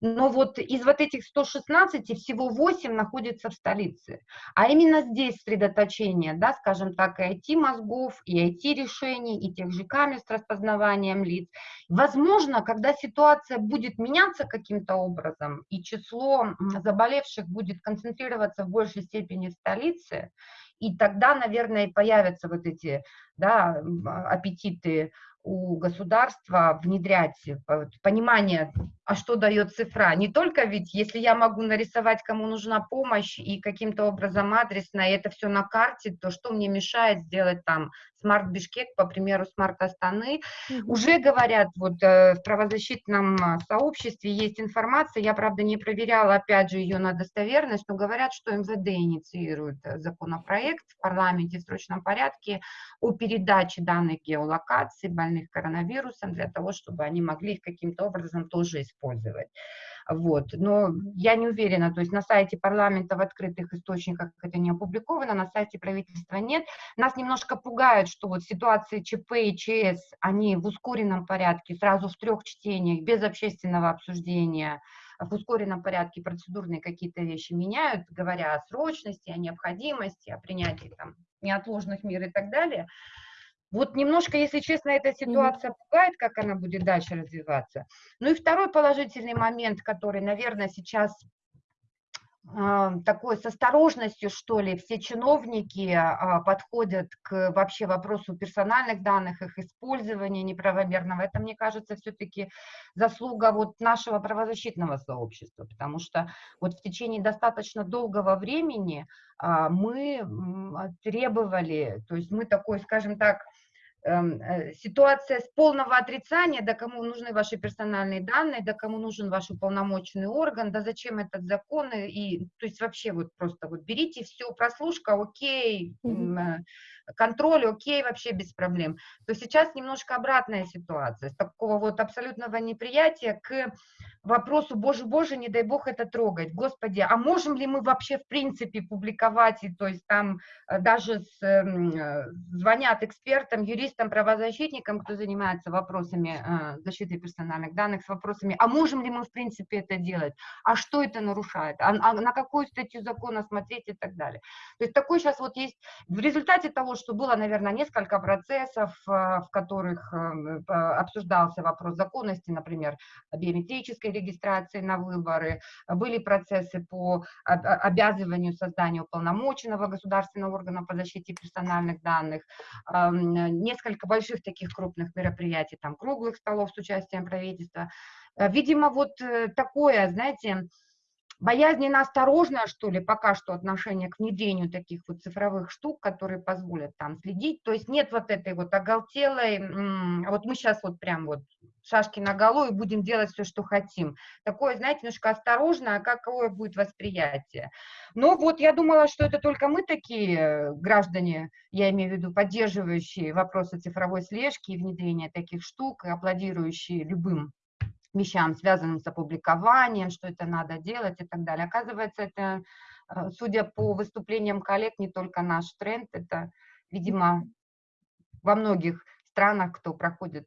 но вот из вот этих 116 всего 8 находится в столице. А именно здесь сосредоточение, да, скажем так, и IT-мозгов, и IT-решений, и тех же камер с распознаванием лиц. Возможно, когда ситуация будет меняться каким-то образом, и число заболевших будет концентрироваться в большей степени в столице, и тогда, наверное, появятся вот эти да, аппетиты у государства внедрять понимание, а что дает цифра. Не только ведь, если я могу нарисовать, кому нужна помощь, и каким-то образом адресно, и это все на карте, то что мне мешает сделать там smart Бишкек, по примеру, smart Астаны. Mm-hmm. Уже говорят, вот э, в правозащитном сообществе есть информация, я, правда, не проверяла, опять же, ее на достоверность, но говорят, что МВД инициирует э, законопроект в парламенте в срочном порядке о передаче данных геолокации больных коронавирусом для того, чтобы они могли их каким-то образом тоже использовать. Вот. Но я не уверена, то есть на сайте парламента в открытых источниках это не опубликовано, на сайте правительства нет. Нас немножко пугает, что вот ситуации ЧП и ЧС, они в ускоренном порядке, сразу в трех чтениях, без общественного обсуждения, в ускоренном порядке процедурные какие-то вещи меняют, говоря о срочности, о необходимости, о принятии там, неотложных мер и так далее. Вот немножко, если честно, эта ситуация пугает, как она будет дальше развиваться. Ну и второй положительный момент, который, наверное, сейчас э, такой с осторожностью, что ли, все чиновники э, подходят к вообще вопросу персональных данных, их использования неправомерного. Это, мне кажется, все-таки заслуга вот нашего правозащитного сообщества, потому что вот в течение достаточно долгого времени э, мы требовали, то есть мы такой, скажем так, ситуация с полного отрицания, да кому нужны ваши персональные данные, да кому нужен ваш уполномоченный орган, да зачем этот закон, и, то есть вообще вот просто вот берите все, прослушка, окей, mm-hmm контроль, окей, вообще без проблем, то сейчас немножко обратная ситуация, с такого вот абсолютного неприятия к вопросу, боже, боже, не дай бог это трогать, господи, а можем ли мы вообще в принципе публиковать, и, то есть там э, даже с, эм, э, звонят экспертам, юристам, правозащитникам, кто занимается вопросами э, защиты персональных данных, с вопросами, а можем ли мы в принципе это делать, а что это нарушает, а, а на какую статью закона смотреть? и так далее. То есть такой сейчас вот есть, в результате того, что было, наверное, несколько процессов, в которых обсуждался вопрос законности, например, биометрической регистрации на выборы, были процессы по обязыванию создания уполномоченного государственного органа по защите персональных данных, несколько больших таких крупных мероприятий, там, круглых столов с участием правительства. Видимо, вот такое, знаете, боязненно осторожное, что ли, пока что отношение к внедрению таких вот цифровых штук, которые позволят там следить. То есть нет вот этой вот оголтелой, вот мы сейчас вот прям вот шашки на голову и будем делать все, что хотим. Такое, знаете, немножко осторожно, а какое будет восприятие. Но вот я думала, что это только мы такие граждане, я имею в виду поддерживающие вопросы цифровой слежки и внедрения таких штук, и аплодирующие любым вещам, связанным с опубликованием, что это надо делать и так далее. Оказывается, это, э, судя по выступлениям коллег, не только наш тренд, это, видимо, во многих странах, кто проходит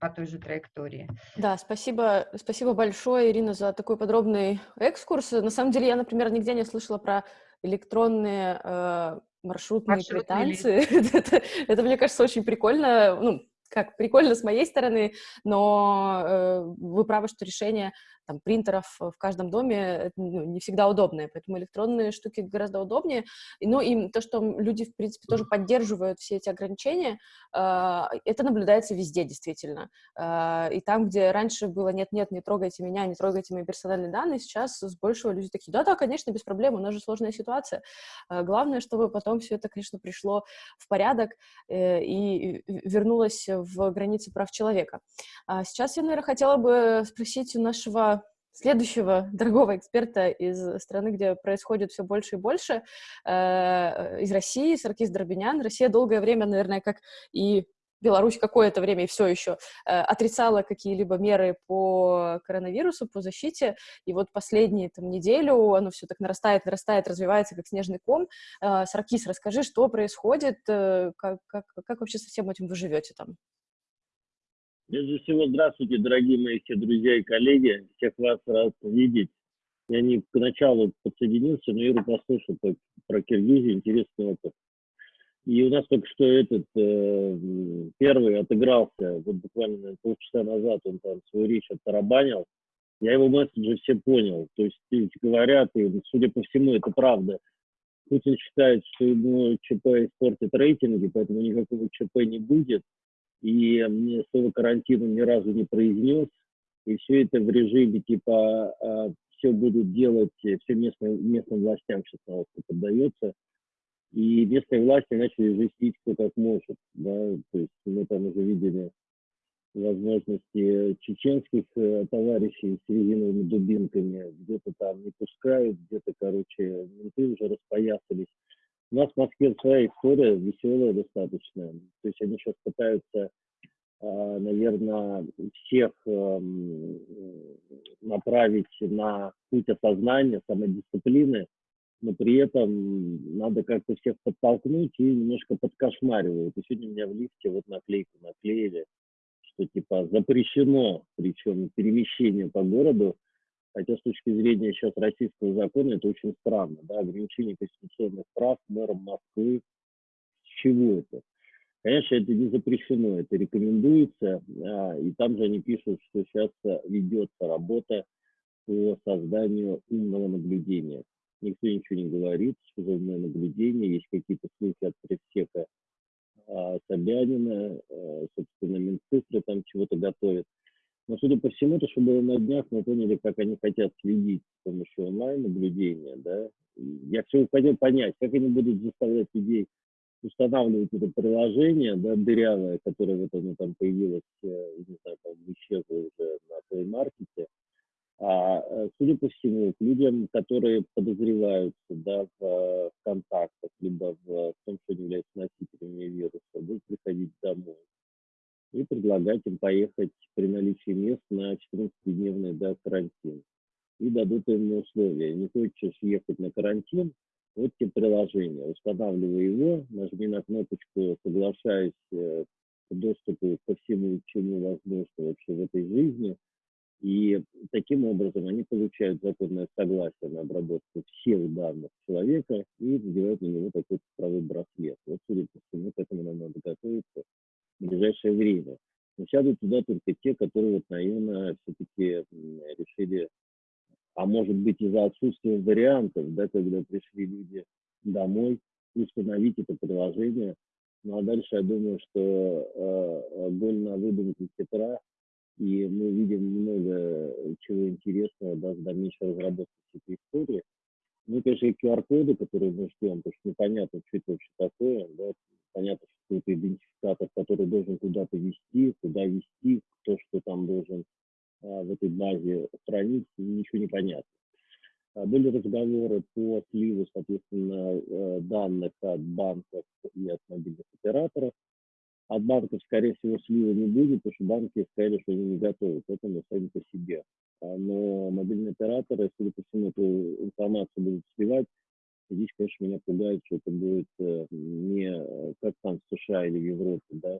по той же траектории. Да, спасибо, спасибо большое, Ирина, за такой подробный экскурс. На самом деле, я, например, нигде не слышала про электронные э, маршрутные Маршрутные квитанции. это, это, мне кажется, очень прикольно. Ну, как прикольно с моей стороны, но э, вы правы, что решение там, принтеров в каждом доме ну, не всегда удобное, поэтому электронные штуки гораздо удобнее. Ну и то, что люди, в принципе, тоже поддерживают все эти ограничения, э, это наблюдается везде, действительно. Э, и там, где раньше было «нет-нет, не трогайте меня, не трогайте мои персональные данные», сейчас с большего люди такие «да-да, конечно, без проблем, у нас же сложная ситуация». Э, главное, чтобы потом все это, конечно, пришло в порядок э, и вернулось в границы прав человека. А сейчас я, наверное, хотела бы спросить у нашего следующего дорогого эксперта из страны, где происходит все больше и больше, э, из России, Саркис Дробинян. Россия долгое время, наверное, как и Беларусь какое-то время и все еще э, отрицала какие-либо меры по коронавирусу, по защите, и вот последние там неделю оно все так нарастает, нарастает, развивается как снежный ком. Э, Саркис, расскажи, что происходит, э, как, как, как вообще со всем этим вы живете там? Прежде всего, здравствуйте, дорогие мои все друзья и коллеги. Всех вас рад видеть. Я не к началу подсоединился, но Иру послушал про, про Киргизию, интересный опыт. И у нас только что этот э, первый отыгрался, вот буквально полчаса назад он там свою речь оттарабанил. Я его месседжи все понял. То есть говорят, и, судя по всему, это правда. Путин считает, что ему ЧП испортит рейтинги, поэтому никакого ЧП не будет и мне слово карантин ни разу не произнес, и все это в режиме типа а, все будут делать, все местным, местным властям сейчас на поддается, и местные власти начали жестить кто как может, да, то есть мы там уже видели возможности чеченских э, товарищей с резиновыми дубинками, где-то там не пускают, где-то, короче, менты уже распоясались. У нас в Москве своя история, веселая достаточно. То есть они сейчас пытаются, а, наверное, всех эм, направить на путь осознания, самодисциплины, но при этом надо как-то всех подтолкнуть и немножко подкошмаривают. И сегодня у меня в лифте вот наклейку наклеили, что типа запрещено, причем перемещение по городу Хотя с точки зрения сейчас российского закона это очень странно, да, ограничение конституционных прав мэром Москвы. С чего это? Конечно, это не запрещено, это рекомендуется, а, и там же они пишут, что сейчас ведется работа по созданию умного наблюдения. Никто ничего не говорит, что за умное наблюдение, есть какие-то слухи от пресека а, Собянина, а, собственно, Минцифры там чего-то готовят. Но, судя по всему, то, что было на днях, мы поняли, как они хотят следить с помощью онлайн-наблюдения, да. Я все хотел понять, как они будут заставлять людей устанавливать это приложение, да, дырявое, которое вот оно там появилось, э, не знаю, там исчезло уже на Play Market. А, э, судя по всему, к людям, которые подозреваются да, в, контактах, либо в, в том, что они являются носителями вируса, будут приходить домой и предлагать им поехать при наличии мест на 14-дневный да, карантин. И дадут им условия. Не хочешь ехать на карантин, вот тебе приложение. Устанавливай его, нажми на кнопочку «Соглашаюсь э, к доступу ко всему, чему возможно вообще в этой жизни», И таким образом они получают законное согласие на обработку всех данных человека и надевают на него такой цифровой браслет. Вот, судя по всему, к этому нам надо ближайшее время. Но сядут туда только те, которые вот наивно все-таки решили, а может быть из-за отсутствия вариантов, да, когда пришли люди домой, установить это приложение. Ну а дальше я думаю, что э, боль на выдумке Петра и мы видим много чего интересного даже в дальнейшей разработке этой истории. Ну, конечно, QR-коды, которые мы ждем, потому что непонятно, что это вообще такое. Да? Понятно, что это идентификатор, который должен куда-то вести, куда вести, кто что там должен а, в этой базе хранить, ничего не понятно. А, были разговоры по сливу, соответственно, э, данных от банков и от мобильных операторов. От банков, скорее всего, слива не будет, потому что банки сказали, что они не готовы к этому сами по себе. А, но мобильные операторы, судя по всему, эту информацию будут сливать. здесь, конечно, меня пугает, что это будет э, не э, как там в США или в Европе, да,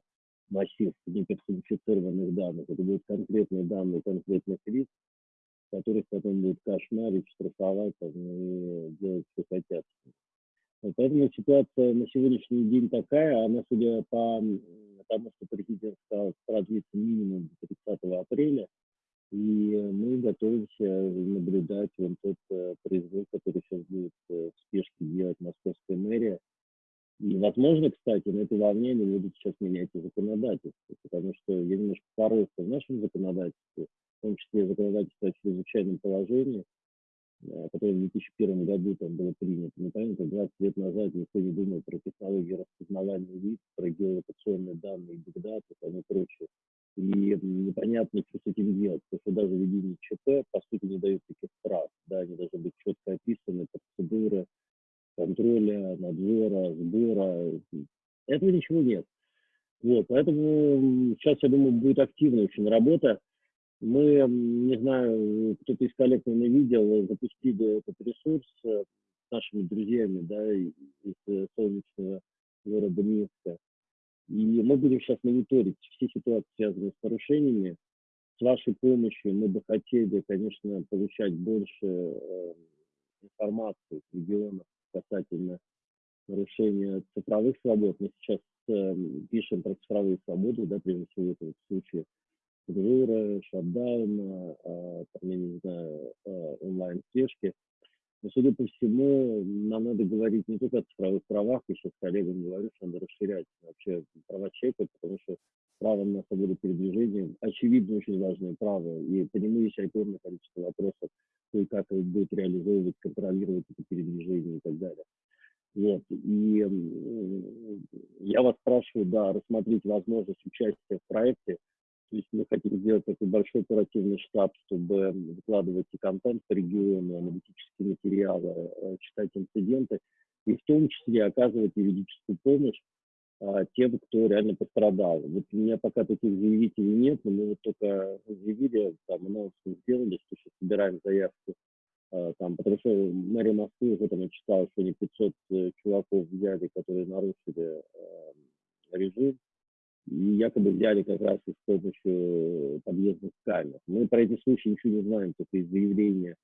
массив неперсонифицированных данных. Это будут конкретные данные конкретных лиц, которых потом будут кошмарить, штрафовать там, и делать, что хотят. Поэтому ситуация на сегодняшний день такая, она, судя по тому, что президент сказал, продлится минимум до 30 апреля, и мы готовимся наблюдать вот тот э, произвол, который сейчас будет э, в спешке делать московская мэрия. И, возможно, кстати, на этой волне они будут сейчас менять и законодательство, потому что я немножко порылся в нашем законодательстве, в том числе законодательство о чрезвычайном положении, Э, которое в 2001 году там было принято. Мы помним, 20 лет назад никто не думал про технологии распознавания лиц, про геолокационные данные, бигдаты и прочее. И непонятно, что с этим делать, потому что даже введение ЧП, по сути, не дает таких прав. Да, они должны быть четко описаны, процедуры контроля, надзора, сбора. Этого ничего нет. Вот, поэтому сейчас, я думаю, будет активная очень работа мы, не знаю, кто-то из коллег, наверное, видел, запустили этот ресурс э, с нашими друзьями, да, из э, солнечного города Минска. И мы будем сейчас мониторить все ситуации, связанные с нарушениями. С вашей помощью мы бы хотели, конечно, получать больше э, информации с регионов касательно нарушения цифровых свобод. Мы сейчас э, пишем про цифровые свободы, да, прежде всего в этом случае сервера, шатдауна, а, там, я не знаю, а, онлайн-слежки. Но, судя по всему, нам надо говорить не только о цифровых правах, я сейчас коллегам говорю, что надо расширять вообще права человека, потому что право на свободу передвижения, очевидно, очень важное право, и по нему есть огромное количество вопросов, то и как будет реализовывать, контролировать это передвижение и так далее. Вот. И я вас спрашиваю, да, рассмотреть возможность участия в проекте, то есть мы хотим сделать такой большой оперативный штаб, чтобы выкладывать и контент по региону, аналитические материалы, э, читать инциденты, и в том числе оказывать юридическую помощь а, тем, кто реально пострадал. Вот у меня пока таких заявителей нет, но мы вот только заявили, там, анонсмент сделали, что сейчас собираем заявку, а, там, потому что мэрия Москвы уже там я читал, что они 500 э, чуваков взяли, которые нарушили э, режим, и якобы взяли как раз с помощью подъездных камер. Мы про эти случаи ничего не знаем, только из заявления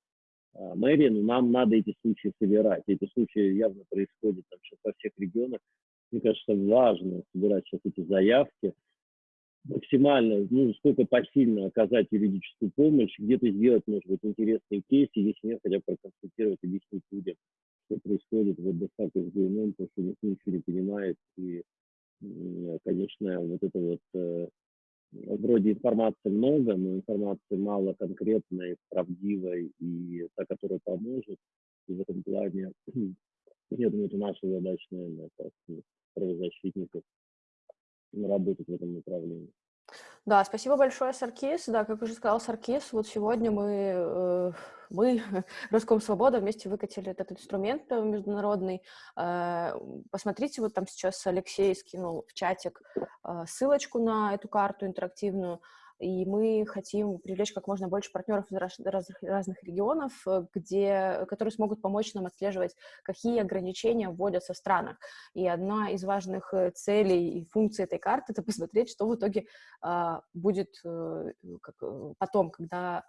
а, мэрии, но нам надо эти случаи собирать. Эти случаи явно происходят там сейчас во всех регионах. Мне кажется, важно собирать сейчас эти заявки, максимально, ну, сколько посильно оказать юридическую помощь, где-то сделать, может быть, интересные кейсы, если нет, хотя бы проконсультировать, объяснить людям, что происходит в ДСАК с ГНМ, потому что никто ничего не понимает, и конечно, вот это вот э, вроде информации много, но информации мало конкретной, правдивой и та, которая поможет. И в этом плане, я думаю, это наша задача, наверное, как правозащитников, работать в этом направлении. Да, спасибо большое, Саркис. Да, как уже сказал Саркис, вот сегодня мы, э, мы, Роскомсвобода, вместе выкатили этот инструмент международный. Э, посмотрите, вот там сейчас Алексей скинул в чатик э, ссылочку на эту карту интерактивную. И мы хотим привлечь как можно больше партнеров из раз, разных, разных регионов, э, где, которые смогут помочь нам отслеживать, какие ограничения вводятся в странах. И одна из важных э, целей и функций этой карты — это посмотреть, что в итоге э, будет э, как, потом, когда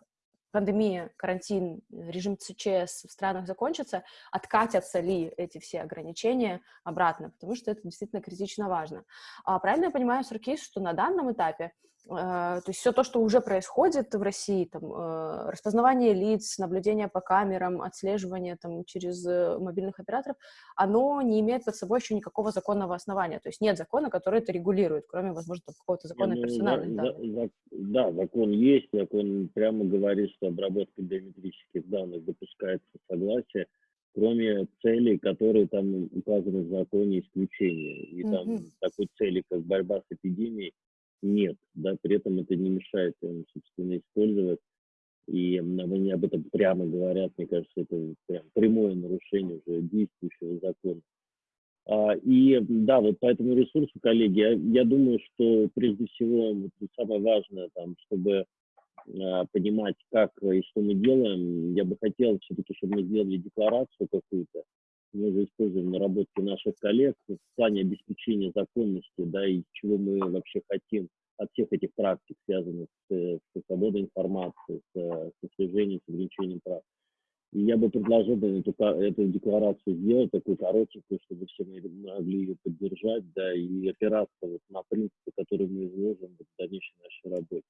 пандемия, карантин, режим ЦЧС в странах закончится, откатятся ли эти все ограничения обратно, потому что это действительно критично важно. А правильно я понимаю, Саркис, что на данном этапе то есть все то, что уже происходит в России, там, э, распознавание лиц, наблюдение по камерам, отслеживание там, через э, мобильных операторов, оно не имеет под собой еще никакого законного основания. То есть нет закона, который это регулирует, кроме, возможно, какого-то закона ну, персональных за, За, да, закон есть, закон прямо говорит, что обработка биометрических данных допускается согласие, кроме целей, которые там указаны в законе исключения. И там mm-hmm. такой цели, как борьба с эпидемией, нет, да, при этом это не мешает им, собственно, использовать. И они об этом прямо говорят, мне кажется, это прям прямое нарушение уже действующего закона. А, и да, вот по этому ресурсу, коллеги, я, я думаю, что прежде всего вот, самое важное, там, чтобы а, понимать, как и что мы делаем, я бы хотел все-таки, чтобы мы сделали декларацию какую-то, мы же используем наработки наших коллег в плане обеспечения законности, да, и чего мы вообще хотим от всех этих практик, связанных с, с свободой информации, с, с слежением, с ограничением прав. И я бы предложил бы эту, эту декларацию сделать, такую коротенькую, чтобы все могли ее поддержать, да, и опираться вот на принципы, которые мы изложим в дальнейшей нашей работе.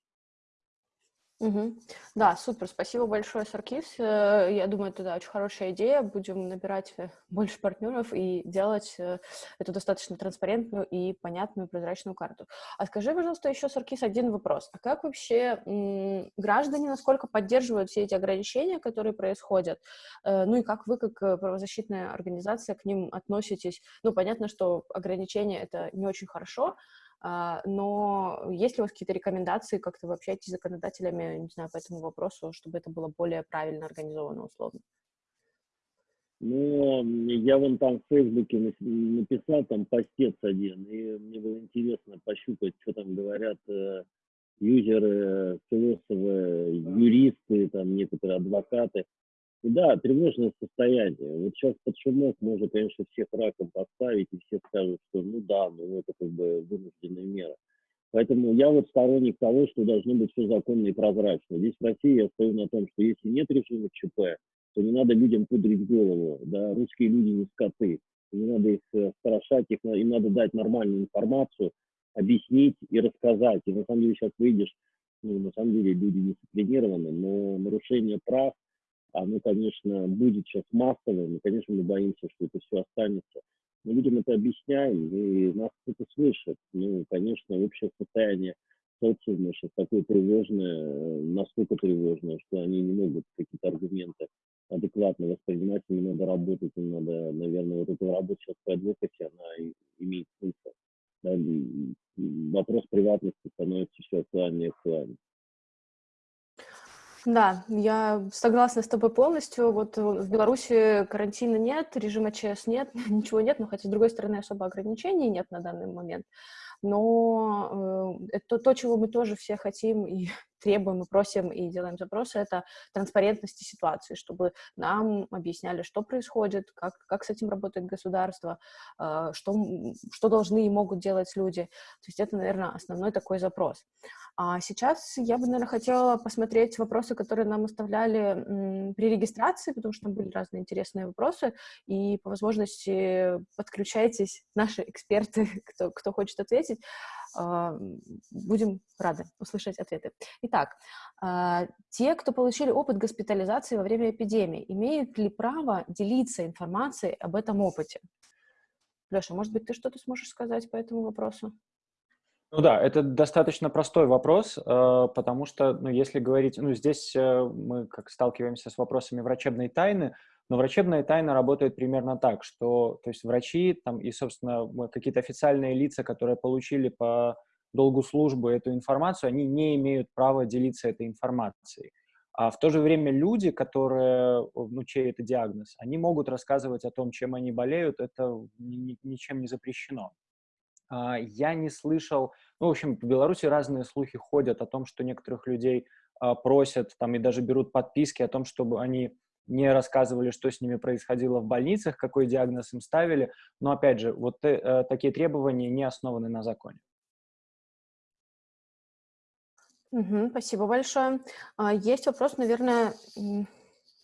Угу. Да, супер, спасибо большое, Саркис. Э, я думаю, это да, очень хорошая идея. Будем набирать э, больше партнеров и делать э, эту достаточно транспарентную и понятную прозрачную карту. А скажи, пожалуйста, еще, Саркис, один вопрос. А как вообще граждане, насколько поддерживают все эти ограничения, которые происходят? Ну и как вы, как правозащитная организация, к ним относитесь? Ну, понятно, что ограничения — это не очень хорошо, но есть ли у вас какие-то рекомендации, как-то вы общаетесь с законодателями, не знаю, по этому вопросу, чтобы это было более правильно организовано условно? Ну, я вон там в Фейсбуке написал там постец один, и мне было интересно пощупать, что там говорят э, юзеры, философы, юристы, там некоторые адвокаты. И да, тревожное состояние. Вот сейчас под шумок можно, конечно, всех раком поставить, и все скажут, что ну да, ну это как бы вынужденная мера. Поэтому я вот сторонник того, что должно быть все законно и прозрачно. Здесь в России я стою на том, что если нет режима ЧП, то не надо людям пудрить голову. Да? Русские люди не скоты. Не надо их э, страшать, их, им надо дать нормальную информацию, объяснить и рассказать. И на самом деле сейчас выйдешь, ну, на самом деле люди дисциплинированы, но нарушение прав – оно, конечно, будет сейчас массовым, и, конечно, мы боимся, что это все останется. Мы людям это объясняем, и нас кто-то слышит. Ну, конечно, общее состояние социума сейчас такое тревожное, настолько тревожное, что они не могут какие-то аргументы адекватно воспринимать, им надо работать, им надо, наверное, вот эта работа сейчас по адвокате, она имеет смысл. Да, вопрос приватности становится все актуальнее и актуальнее. Да, я согласна с тобой полностью. Вот э, в Беларуси карантина нет, режима ЧС нет, ничего нет, но хотя, с другой стороны, особо ограничений нет на данный момент. Но э, это то, чего мы тоже все хотим и требуем, и просим, и делаем запросы, это транспарентности ситуации, чтобы нам объясняли, что происходит, как, как с этим работает государство, э, что, что должны и могут делать люди. То есть это, наверное, основной такой запрос. А сейчас я бы, наверное, хотела посмотреть вопросы, которые нам оставляли при регистрации, потому что там были разные интересные вопросы, и по возможности подключайтесь, наши эксперты, кто, кто хочет ответить. А, будем рады услышать ответы. Итак, а, те, кто получили опыт госпитализации во время эпидемии, имеют ли право делиться информацией об этом опыте? Леша, может быть, ты что-то сможешь сказать по этому вопросу? Ну да, это достаточно простой вопрос, э, потому что, ну, если говорить, ну, здесь э, мы как сталкиваемся с вопросами врачебной тайны, но врачебная тайна работает примерно так, что, то есть врачи там и, собственно, какие-то официальные лица, которые получили по долгу службы эту информацию, они не имеют права делиться этой информацией. А в то же время люди, которые, ну, чей это диагноз, они могут рассказывать о том, чем они болеют, это ни, ничем не запрещено. А, я не слышал, ну, в общем, в Беларуси разные слухи ходят о том, что некоторых людей а, просят там и даже берут подписки о том, чтобы они не рассказывали, что с ними происходило в больницах, какой диагноз им ставили. Но, опять же, вот э, э такие требования не основаны на законе. Угу, спасибо большое. А, есть вопрос, наверное,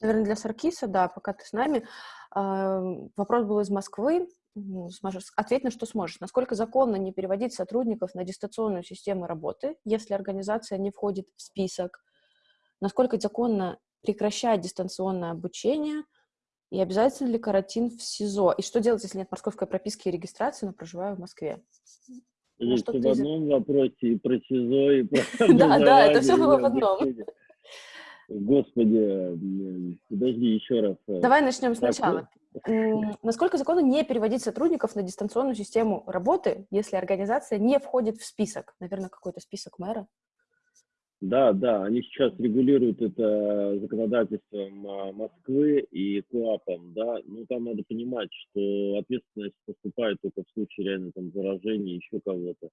наверное, для Саркиса, да, пока ты с нами. А, вопрос был из Москвы. Сможешь, ответь на что сможешь. Насколько законно не переводить сотрудников на дистанционную систему работы, если организация не входит в список? Насколько законно прекращать дистанционное обучение? И обязательно ли карантин в СИЗО? И что делать, если нет московской прописки и регистрации, но проживаю в Москве? Ну, в одном вопросе и про СИЗО, и про Да, да, это все было в одном. Господи, подожди еще раз. Давай начнем сначала. Насколько законно не переводить сотрудников на дистанционную систему работы, если организация не входит в список? Наверное, какой-то список мэра? Да, да, они сейчас регулируют это законодательством а, Москвы и КОАПом, да, ну там надо понимать, что ответственность поступает только в случае реально там заражения еще кого-то.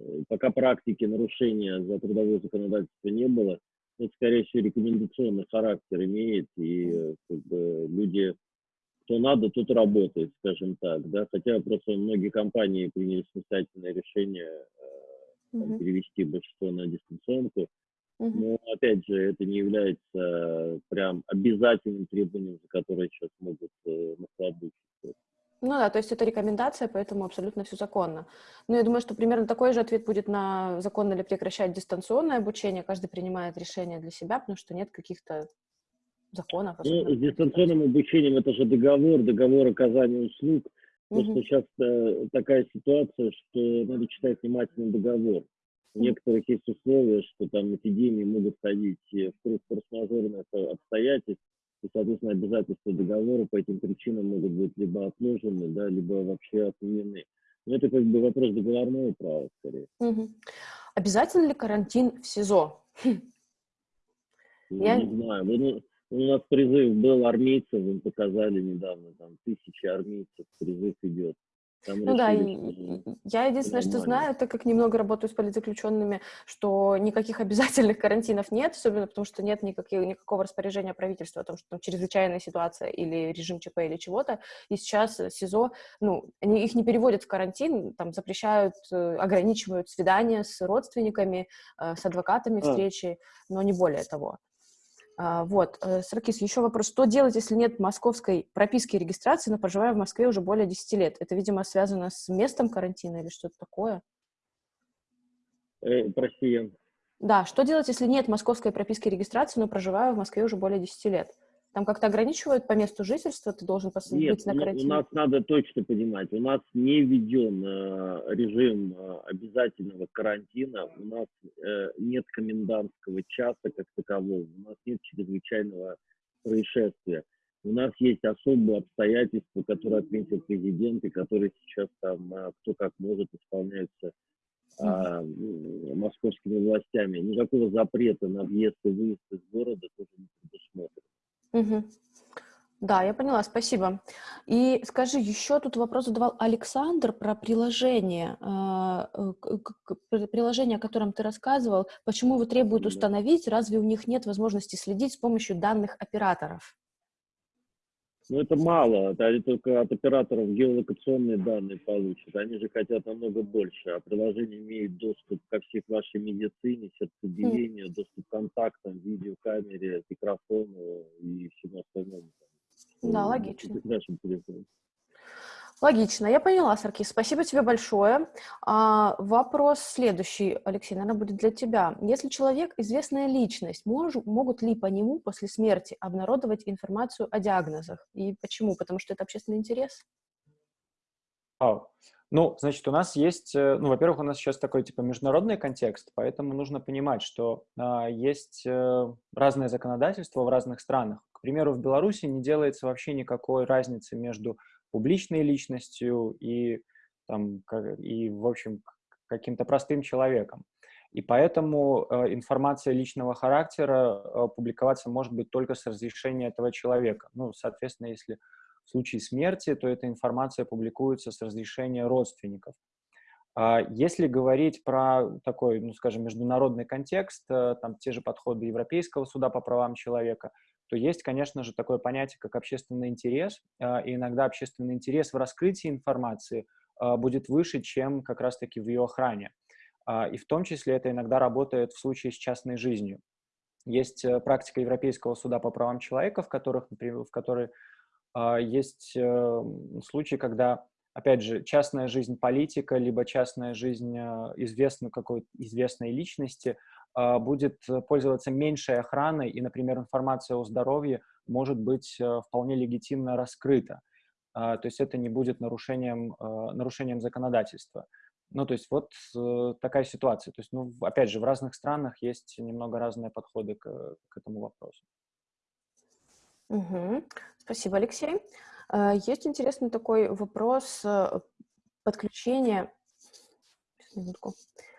Э, пока практики нарушения за трудовое законодательство не было, это, скорее всего, рекомендационный характер имеет, и как бы, люди, кто надо, тут работает, скажем так, да, хотя просто многие компании приняли самостоятельное решение э, там, перевести большинство на дистанционку, но, опять же, это не является прям обязательным требованием, за которое сейчас могут э, нахлобучиться. Ну да, то есть это рекомендация, поэтому абсолютно все законно. Но я думаю, что примерно такой же ответ будет на законно ли прекращать дистанционное обучение. Каждый принимает решение для себя, потому что нет каких-то законов. Ну, с дистанционным обучением это же договор, договор оказания услуг. Просто угу. сейчас э, такая ситуация, что надо читать внимательно договор. У некоторых есть условия, что там эпидемии могут ходить в круг форс-мажорных обстоятельств, и, соответственно, обязательства договора по этим причинам могут быть либо отложены, да, либо вообще отменены. Но это как бы вопрос договорного права, скорее. Угу. Обязательно ли карантин в СИЗО? Ну, Я... Не знаю. Ну, у нас призыв был армейцев, им показали недавно, там тысячи армейцев, призыв идет. Там ну да, я единственное, что знаю, так как немного работаю с политзаключенными, что никаких обязательных карантинов нет, особенно потому что нет никаких, никакого распоряжения правительства о том, что там чрезвычайная ситуация или режим ЧП или чего-то, и сейчас СИЗО, ну, они, их не переводят в карантин, там запрещают, э, ограничивают свидания с родственниками, э, с адвокатами а. встречи, но не более того. А, вот, э, Саркис, еще вопрос. Что делать, если нет московской прописки и регистрации, но проживаю в Москве уже более 10 лет? Это, видимо, связано с местом карантина или что-то такое? Э, прости, я... Да, что делать, если нет московской прописки и регистрации, но проживаю в Москве уже более 10 лет? Там как-то ограничивают по месту жительства, ты должен Нет, быть на карантине? у нас надо точно понимать, у нас не введен э, режим э, обязательного карантина, у нас э, нет комендантского часа как такового, у нас нет чрезвычайного происшествия. У нас есть особые обстоятельства, которые отметил президент, и которые сейчас там э, кто как может исполняются а, московскими властями. Никакого запрета на въезд и выезд из города тоже не предусмотрено. Угу. Да, я поняла, спасибо. И скажи, еще тут вопрос задавал Александр про приложение, а, э, приложение, о котором ты рассказывал. Почему его требуют установить? Разве у них нет возможности следить с помощью данных операторов? Ну, это мало. Они только от операторов геолокационные данные получат. Они же хотят намного больше. А приложение имеет доступ ко всей вашей медицине, сердцебиению, доступ к контактам, видеокамере, микрофону и всему остальному. Да, логично. Нашим телефоном. Логично, я поняла, Саркис. Спасибо тебе большое. А, вопрос следующий, Алексей, наверное, будет для тебя. Если человек известная личность, мож, могут ли по нему после смерти обнародовать информацию о диагнозах? И почему? Потому что это общественный интерес? Oh. Ну, значит, у нас есть, э, ну, во-первых, у нас сейчас такой, типа, международный контекст, поэтому нужно понимать, что а, есть э, разное законодательство в разных странах. К примеру, в Беларуси не делается вообще никакой разницы между публичной личностью и, там, и в общем, каким-то простым человеком. И поэтому э, информация личного характера э, публиковаться может быть только с разрешения этого человека. Ну, соответственно, если в случае смерти, то эта информация публикуется с разрешения родственников. А если говорить про такой, ну, скажем, международный контекст, э, там те же подходы Европейского суда по правам человека, то есть, конечно же, такое понятие, как общественный интерес, а, и иногда общественный интерес в раскрытии информации а, будет выше, чем как раз-таки в ее охране. И в том числе это иногда работает в случае с частной жизнью. Есть э, практика Европейского суда по правам человека, в, которых, в которой есть э, случаи, когда опять же, частная жизнь политика, либо частная жизнь э, известной какой-то известной личности а, будет пользоваться меньшей охраной, и, например, информация о здоровье может быть э, вполне легитимно раскрыта. А, то есть это не будет нарушением, э, нарушением законодательства. Ну, то есть вот такая ситуация. То есть, ну, опять же, в разных странах есть немного разные подходы к, к этому вопросу. Угу. Спасибо, Алексей. Э, есть интересный такой вопрос э, подключения, минутку, э,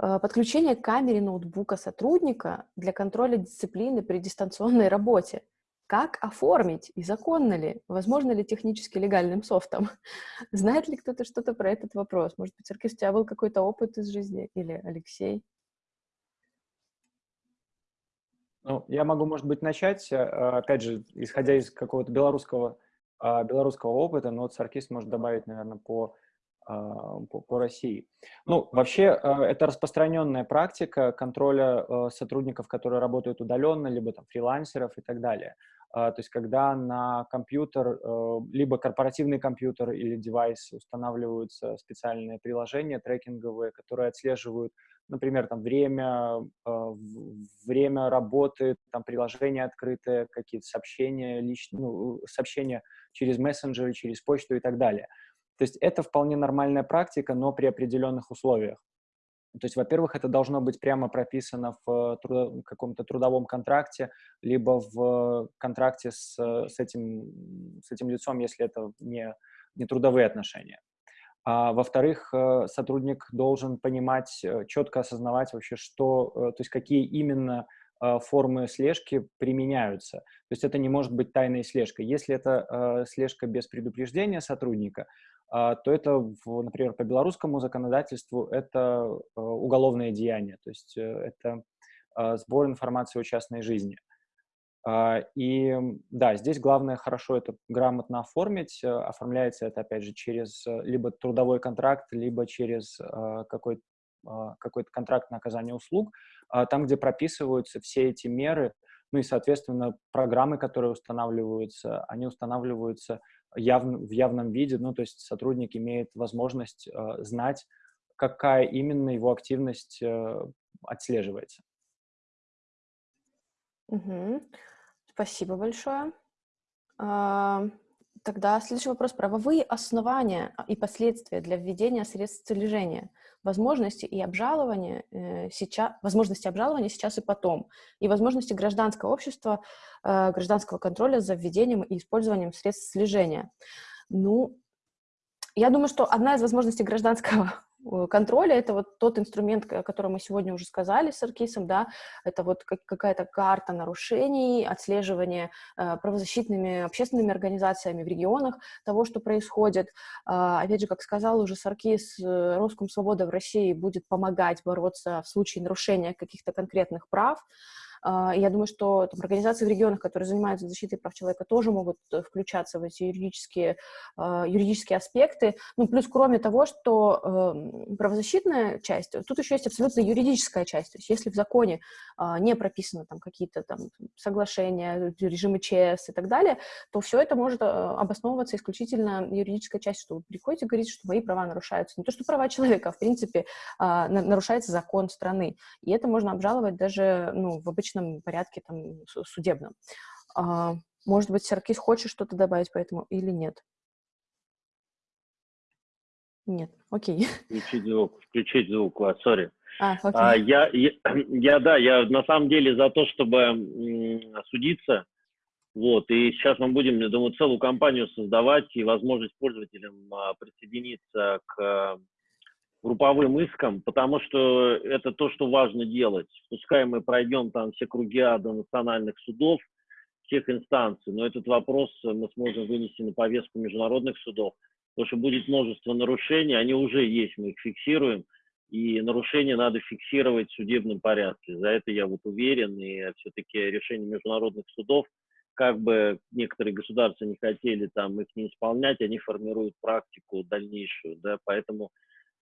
подключение к камере ноутбука сотрудника для контроля дисциплины при дистанционной работе. Как оформить и законно ли? Возможно ли технически легальным софтом? Знает ли кто-то что-то про этот вопрос? Может быть, Аркис, у тебя был какой-то опыт из жизни? Или Алексей? Ну, я могу, может быть, начать, опять же, исходя из какого-то белорусского а, белорусского опыта, но вот Саркис может добавить, наверное, по, по, по России. Ну, вообще, а, это распространенная практика контроля сотрудников, которые работают удаленно, либо там фрилансеров и так далее. То есть, когда на компьютер, либо корпоративный компьютер или девайс устанавливаются специальные приложения трекинговые, которые отслеживают, например, там время, время работы, там приложения открытые, какие-то сообщения, личные, ну, сообщения через мессенджеры, через почту и так далее. То есть это вполне нормальная практика, но при определенных условиях. То есть, во-первых, это должно быть прямо прописано в трудо, каком-то трудовом контракте, либо в контракте с, с, этим, с этим лицом, если это не, не трудовые отношения. А, во-вторых, э, сотрудник должен понимать, э, четко осознавать вообще, что, э, то есть какие именно формы слежки применяются. То есть это не может быть тайной слежкой. Если это э, слежка без предупреждения сотрудника, э, то это, например, по белорусскому законодательству это э, уголовное деяние, то есть э, это э, сбор информации о частной жизни. Uh, и да, здесь главное хорошо это грамотно оформить. Uh, оформляется это, опять же, через либо трудовой контракт, либо через какой-то какой-то контракт на оказание услуг, а, там, где прописываются все эти меры, ну и, соответственно, программы, которые устанавливаются, они устанавливаются явно, в явном виде, ну, то есть сотрудник имеет возможность э, знать, какая именно его активность э, отслеживается. Угу. Спасибо большое. А, тогда следующий вопрос. Правовые основания и последствия для введения средств слежения возможности и обжалования э, сейчас, возможности обжалования сейчас и потом, и возможности гражданского общества, э, гражданского контроля за введением и использованием средств слежения. Ну, я думаю, что одна из возможностей гражданского контроля, это вот тот инструмент, о котором мы сегодня уже сказали с Аркисом, да, это вот какая-то карта нарушений, отслеживание э, правозащитными общественными организациями в регионах того, что происходит. Э, опять же, как сказал уже Саркис, э, Роском Свобода в России будет помогать бороться в случае нарушения каких-то конкретных прав, а, я думаю, что там, организации в регионах, которые занимаются защитой прав человека, тоже могут э, включаться в эти юридические, а, юридические аспекты. Ну, плюс кроме того, что эм, правозащитная часть, тут еще есть абсолютно юридическая часть. То есть если в законе а, не прописаны там какие-то там соглашения, режимы ЧС и так далее, то все это может обосновываться исключительно юридической частью, что вы приходите и говорите, что мои права нарушаются. Не то, что права человека, а в принципе нарушается закон страны. И это можно обжаловать даже ну, в обычном обычном порядке там, судебном. А, может быть, Саркис хочет что-то добавить по этому или нет? Нет, окей. Включить звук, включить звук, вас, сори. А, а, я, я, я, да, я на самом деле за то, чтобы судиться, вот, и сейчас мы будем, я думаю, целую компанию создавать и возможность пользователям а, присоединиться к групповым иском, потому что это то, что важно делать. Пускай мы пройдем там все круги ада национальных судов, всех инстанций, но этот вопрос мы сможем вынести на повестку международных судов. потому что будет множество нарушений, они уже есть, мы их фиксируем, и нарушения надо фиксировать в судебном порядке. За это я вот уверен, и все-таки решение международных судов, как бы некоторые государства не хотели там их не исполнять, они формируют практику дальнейшую, да, поэтому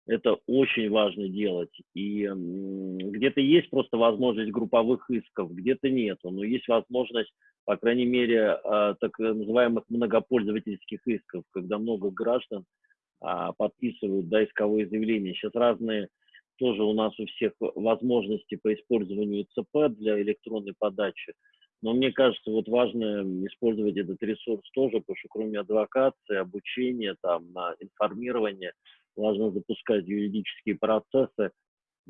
это очень важно делать. И где-то есть просто возможность групповых исков, где-то нет. Но есть возможность, по крайней мере, а, так называемых многопользовательских исков, когда много граждан а, подписывают да, исковые заявления. Сейчас разные тоже у нас у всех возможности по использованию ЦП для электронной подачи. Но мне кажется, вот важно использовать этот ресурс тоже, потому что кроме адвокации, обучения, там, на информирование, важно запускать юридические процессы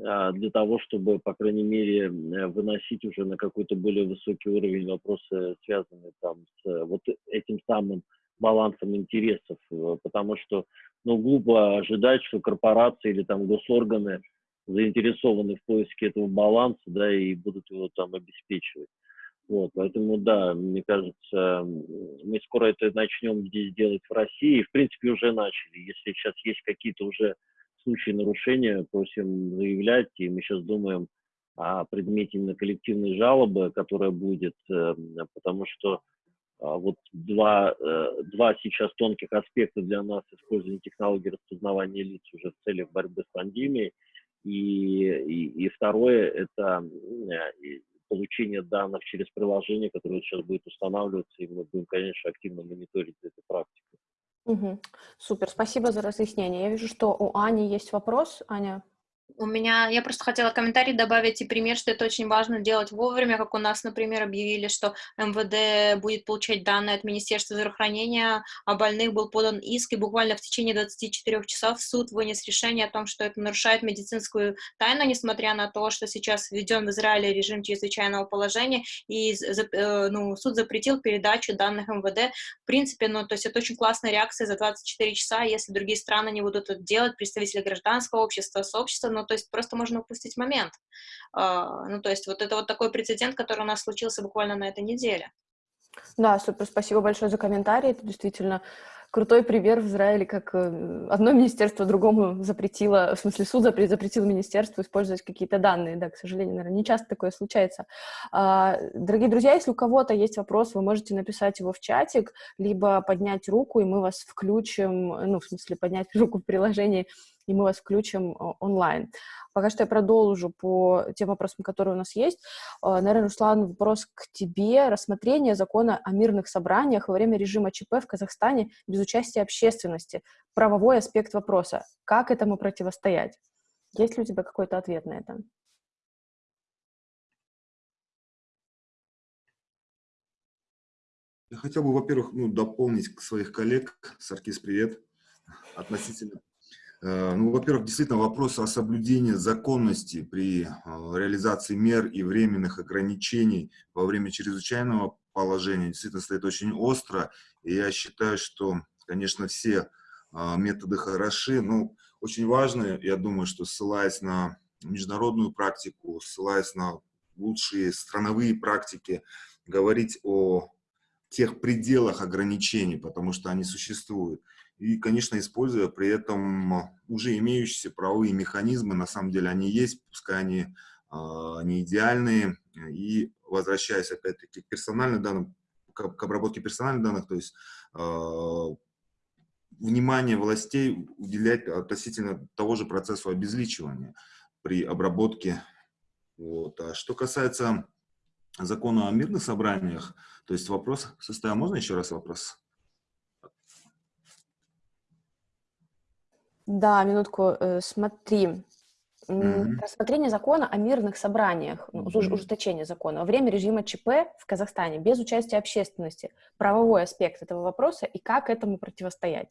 а, для того, чтобы, по крайней мере, выносить уже на какой-то более высокий уровень вопросы, связанные там с вот этим самым балансом интересов, потому что, ну, глупо ожидать, что корпорации или там госорганы заинтересованы в поиске этого баланса, да, и будут его там обеспечивать. Вот, поэтому, да, мне кажется, мы скоро это начнем здесь делать в России. В принципе, уже начали. Если сейчас есть какие-то уже случаи нарушения, просим заявлять, и мы сейчас думаем о предмете именно коллективной жалобы, которая будет, э, потому что а, вот два, э, два сейчас тонких аспекта для нас использования технологий распознавания лиц уже в целях борьбы с пандемией. И, и, и второе – это получения данных через приложение, которое сейчас будет устанавливаться, и мы будем, конечно, активно мониторить эту практику. Угу. Супер, спасибо за разъяснение. Я вижу, что у Ани есть вопрос. Аня, у меня, я просто хотела комментарий добавить и пример, что это очень важно делать вовремя, как у нас, например, объявили, что МВД будет получать данные от Министерства здравоохранения, о больных был подан иск, и буквально в течение 24 часов суд вынес решение о том, что это нарушает медицинскую тайну, несмотря на то, что сейчас введен в Израиле режим чрезвычайного положения, и э, ну, суд запретил передачу данных МВД. В принципе, ну, то есть это очень классная реакция за 24 часа, если другие страны не будут это делать, представители гражданского общества, сообщества, ну, то есть просто можно упустить момент. А, ну, то есть вот это вот такой прецедент, который у нас случился буквально на этой неделе. Да, супер, спасибо большое за комментарий, это действительно крутой пример в Израиле, как э, одно министерство другому запретило, в смысле суд запретил, запретил министерству использовать какие-то данные. Да, к сожалению, наверное, не часто такое случается. А, дорогие друзья, если у кого-то есть вопрос, вы можете написать его в чатик, либо поднять руку, и мы вас включим, ну, в смысле, поднять руку в приложении и мы вас включим э, онлайн. Пока что я продолжу по тем вопросам, которые у нас есть. Э, наверное, Руслан, вопрос к тебе. Рассмотрение закона о мирных собраниях во время режима ЧП в Казахстане без участия общественности. Правовой аспект вопроса. Как этому противостоять? Есть ли у тебя какой-то ответ на это? Я хотел бы, во-первых, ну, дополнить своих коллег, Саркис, привет, относительно ну, во-первых, действительно вопрос о соблюдении законности при э, реализации мер и временных ограничений во время чрезвычайного положения действительно стоит очень остро. И я считаю, что, конечно, все э, методы хороши, но очень важно, я думаю, что ссылаясь на международную практику, ссылаясь на лучшие страновые практики, говорить о тех пределах ограничений, потому что они существуют и, конечно, используя при этом уже имеющиеся правовые механизмы, на самом деле они есть, пускай они э, не идеальные, и возвращаясь опять-таки к персональным данным, к, к обработке персональных данных, то есть э, внимание властей уделять относительно того же процессу обезличивания при обработке. Вот. А что касается закона о мирных собраниях, то есть вопрос состоял, можно еще раз вопрос? Да, минутку, э, смотри. М, Рассмотрение закона о мирных собраниях, ну, Мгм. ужесточение закона во время режима ЧП в Казахстане без участия общественности. Правовой аспект этого вопроса и как этому противостоять.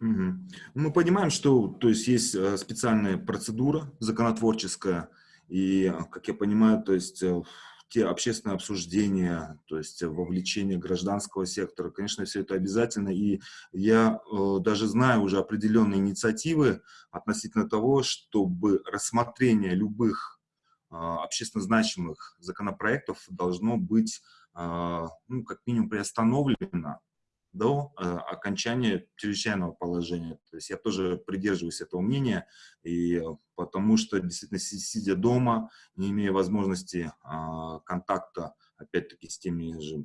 Мгм. Мы понимаем, что то есть, есть э, специальная процедура законотворческая, и, как я понимаю, то есть э, те общественные обсуждения, то есть вовлечение гражданского сектора, конечно, все это обязательно. И я э, даже знаю уже определенные инициативы относительно того, чтобы рассмотрение любых э, общественно значимых законопроектов должно быть, э, ну, как минимум, приостановлено до э, окончания чрезвычайного положения. То есть я тоже придерживаюсь этого мнения, и потому что действительно сидя дома, не имея возможности э, контакта, опять-таки, с теми же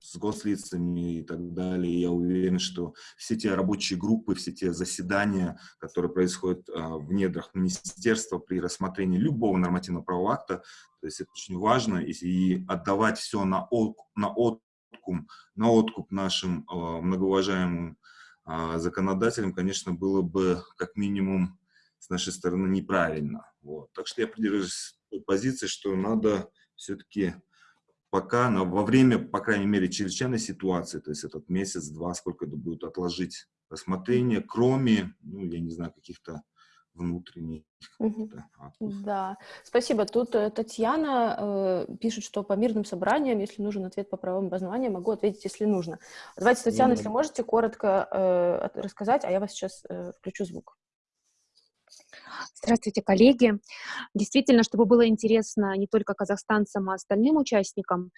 с гослицами и так далее. Я уверен, что все те рабочие группы, все те заседания, которые происходят а, в недрах министерства при рассмотрении любого нормативного правового акта, то есть это очень важно, и, отдавать все на, от, на откуп, на откуп нашим а, многоуважаемым а, законодателям, конечно, было бы как минимум с нашей стороны неправильно. Вот. Так что я придерживаюсь позиции, что надо все-таки пока, но во время, по крайней мере, чрезвычайной ситуации, то есть этот месяц-два, сколько это будет отложить рассмотрение, кроме, ну, я не знаю, каких-то внутренних. Угу. Да, спасибо. Тут э, Татьяна э, пишет, что по мирным собраниям, если нужен ответ по правовым обоснованиям, могу ответить, если нужно. Давайте, Татьяна, если можете коротко э, рассказать, а я вас сейчас э, включу звук. Здравствуйте, коллеги. Действительно, чтобы было интересно не только казахстанцам, а остальным участникам,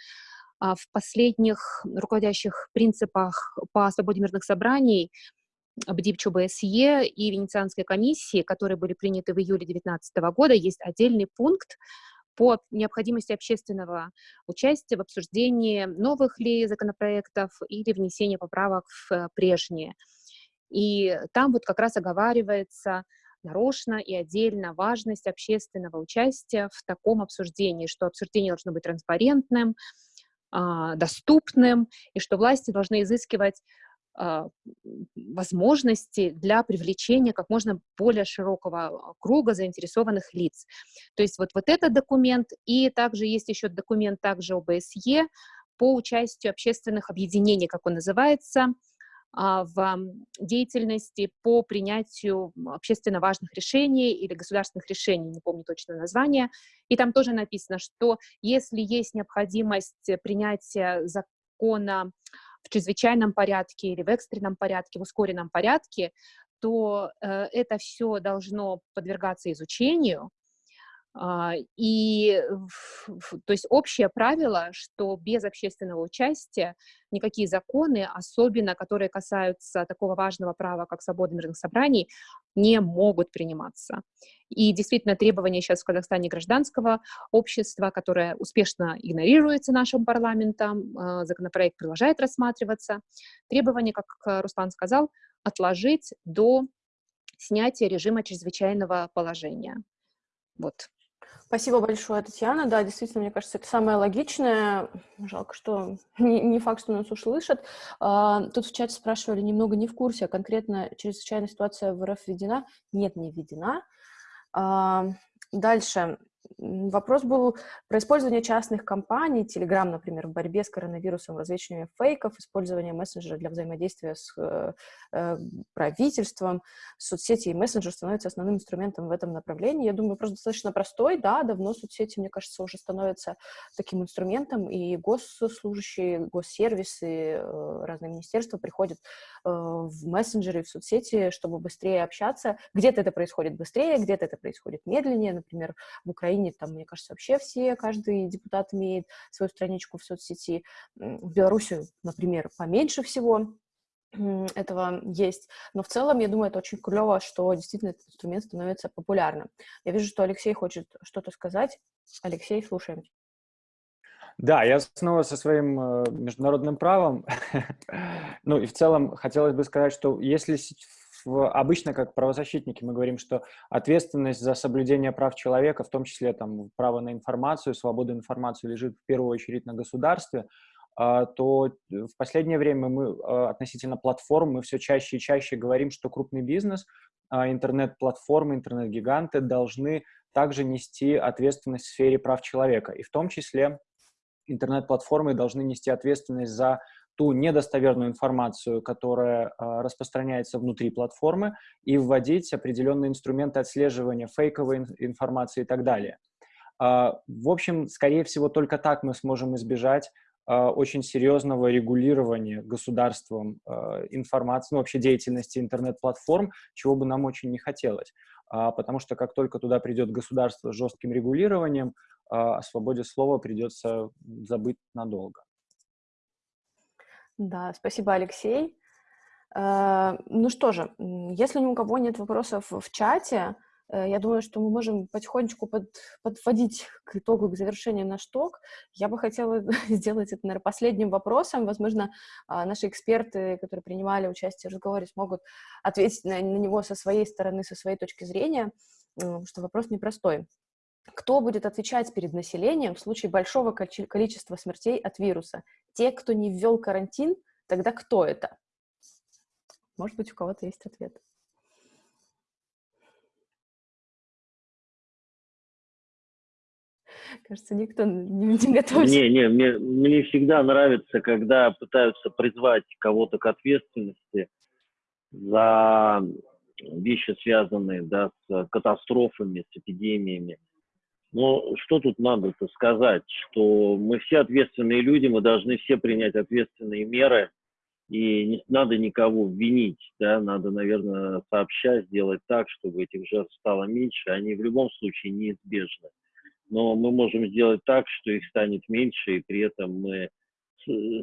а, в последних руководящих принципах по свободе мирных собраний БДИП ЧБСЕ и Венецианской комиссии, которые были приняты в июле 2019 года, есть отдельный пункт по необходимости общественного участия в обсуждении новых ли законопроектов или внесения поправок в прежние. И там вот как раз оговаривается нарочно и отдельно важность общественного участия в таком обсуждении, что обсуждение должно быть транспарентным, а, доступным, и что власти должны изыскивать возможности для привлечения как можно более широкого круга заинтересованных лиц. То есть вот, вот этот документ, и также есть еще документ также ОБСЕ по участию общественных объединений, как он называется, а, в деятельности по принятию общественно важных решений или государственных решений, не помню точно название. И там тоже написано, что если есть необходимость принятия закона в чрезвычайном порядке или в экстренном порядке, в ускоренном порядке, то э, это все должно подвергаться изучению, и, то есть общее правило, что без общественного участия никакие законы, особенно которые касаются такого важного права, как свобода мирных собраний, не могут приниматься. И действительно требования сейчас в Казахстане гражданского общества, которое успешно игнорируется нашим парламентом, а, законопроект продолжает рассматриваться, требования, как Руслан сказал, отложить до снятия режима чрезвычайного положения. Вот. Спасибо большое, Татьяна. Да, действительно, мне кажется, это самое логичное. Жалко, что не, не факт, что нас услышат. А, тут в чате спрашивали, немного не в курсе, а конкретно чрезвычайная ситуация в РФ введена? Нет, не введена. А, дальше. Вопрос был про использование частных компаний, Telegram, например, в борьбе с коронавирусом, развечивание фейков, использование мессенджера для взаимодействия с э, э, правительством. Соцсети и мессенджер становятся основным инструментом в этом направлении. Я думаю, просто достаточно простой, да, давно соцсети, мне кажется, уже становятся таким инструментом, и госслужащие, госсервисы, э, разные министерства приходят э, в мессенджеры, в соцсети, чтобы быстрее общаться. Где-то это происходит быстрее, где-то это происходит медленнее, например, в Украине Украине, там, мне кажется, вообще все, каждый депутат имеет свою страничку в соцсети. В Беларуси, например, поменьше всего этого есть. Но в целом, я думаю, это очень клево, что действительно этот инструмент становится популярным. Я вижу, что Алексей хочет что-то сказать. Алексей, слушаем. Да, я снова со своим э, международным правом. ну и в целом хотелось бы сказать, что если обычно как правозащитники мы говорим, что ответственность за соблюдение прав человека, в том числе там право на информацию, свобода информации лежит в первую очередь на государстве, а, то в последнее время мы а, относительно платформ мы все чаще и чаще говорим, что крупный бизнес, а, интернет-платформы, интернет-гиганты должны также нести ответственность в сфере прав человека. И в том числе интернет-платформы должны нести ответственность за ту недостоверную информацию, которая э, распространяется внутри платформы, и вводить определенные инструменты отслеживания фейковой ин информации и так далее. Э, в общем, скорее всего, только так мы сможем избежать э, очень серьезного регулирования государством информации, ну, вообще деятельности интернет-платформ, чего бы нам очень не хотелось. Потому что как только туда придет государство с жестким регулированием, о свободе слова придется забыть надолго. Да, спасибо, Алексей. Э, ну что же, если ни у кого нет вопросов в чате, э, я думаю, что мы можем потихонечку под, подводить к итогу, к завершению наш ток. Я бы хотела сделать это, наверное, последним вопросом. Возможно, а, наши эксперты, которые принимали участие в разговоре, смогут ответить на, на него со своей стороны, со своей точки зрения, потому что вопрос непростой. Кто будет отвечать перед населением в случае большого количества смертей от вируса? Те, кто не ввел карантин, тогда кто это? Может быть, у кого-то есть ответ. Кажется, никто не, не готов. Не, не, мне, мне всегда нравится, когда пытаются призвать кого-то к ответственности за вещи, связанные да, с катастрофами, с эпидемиями. Но что тут надо-то сказать, что мы все ответственные люди, мы должны все принять ответственные меры, и не надо никого винить, да, надо, наверное, сообща сделать так, чтобы этих жертв стало меньше, они в любом случае неизбежны. Но мы можем сделать так, что их станет меньше, и при этом мы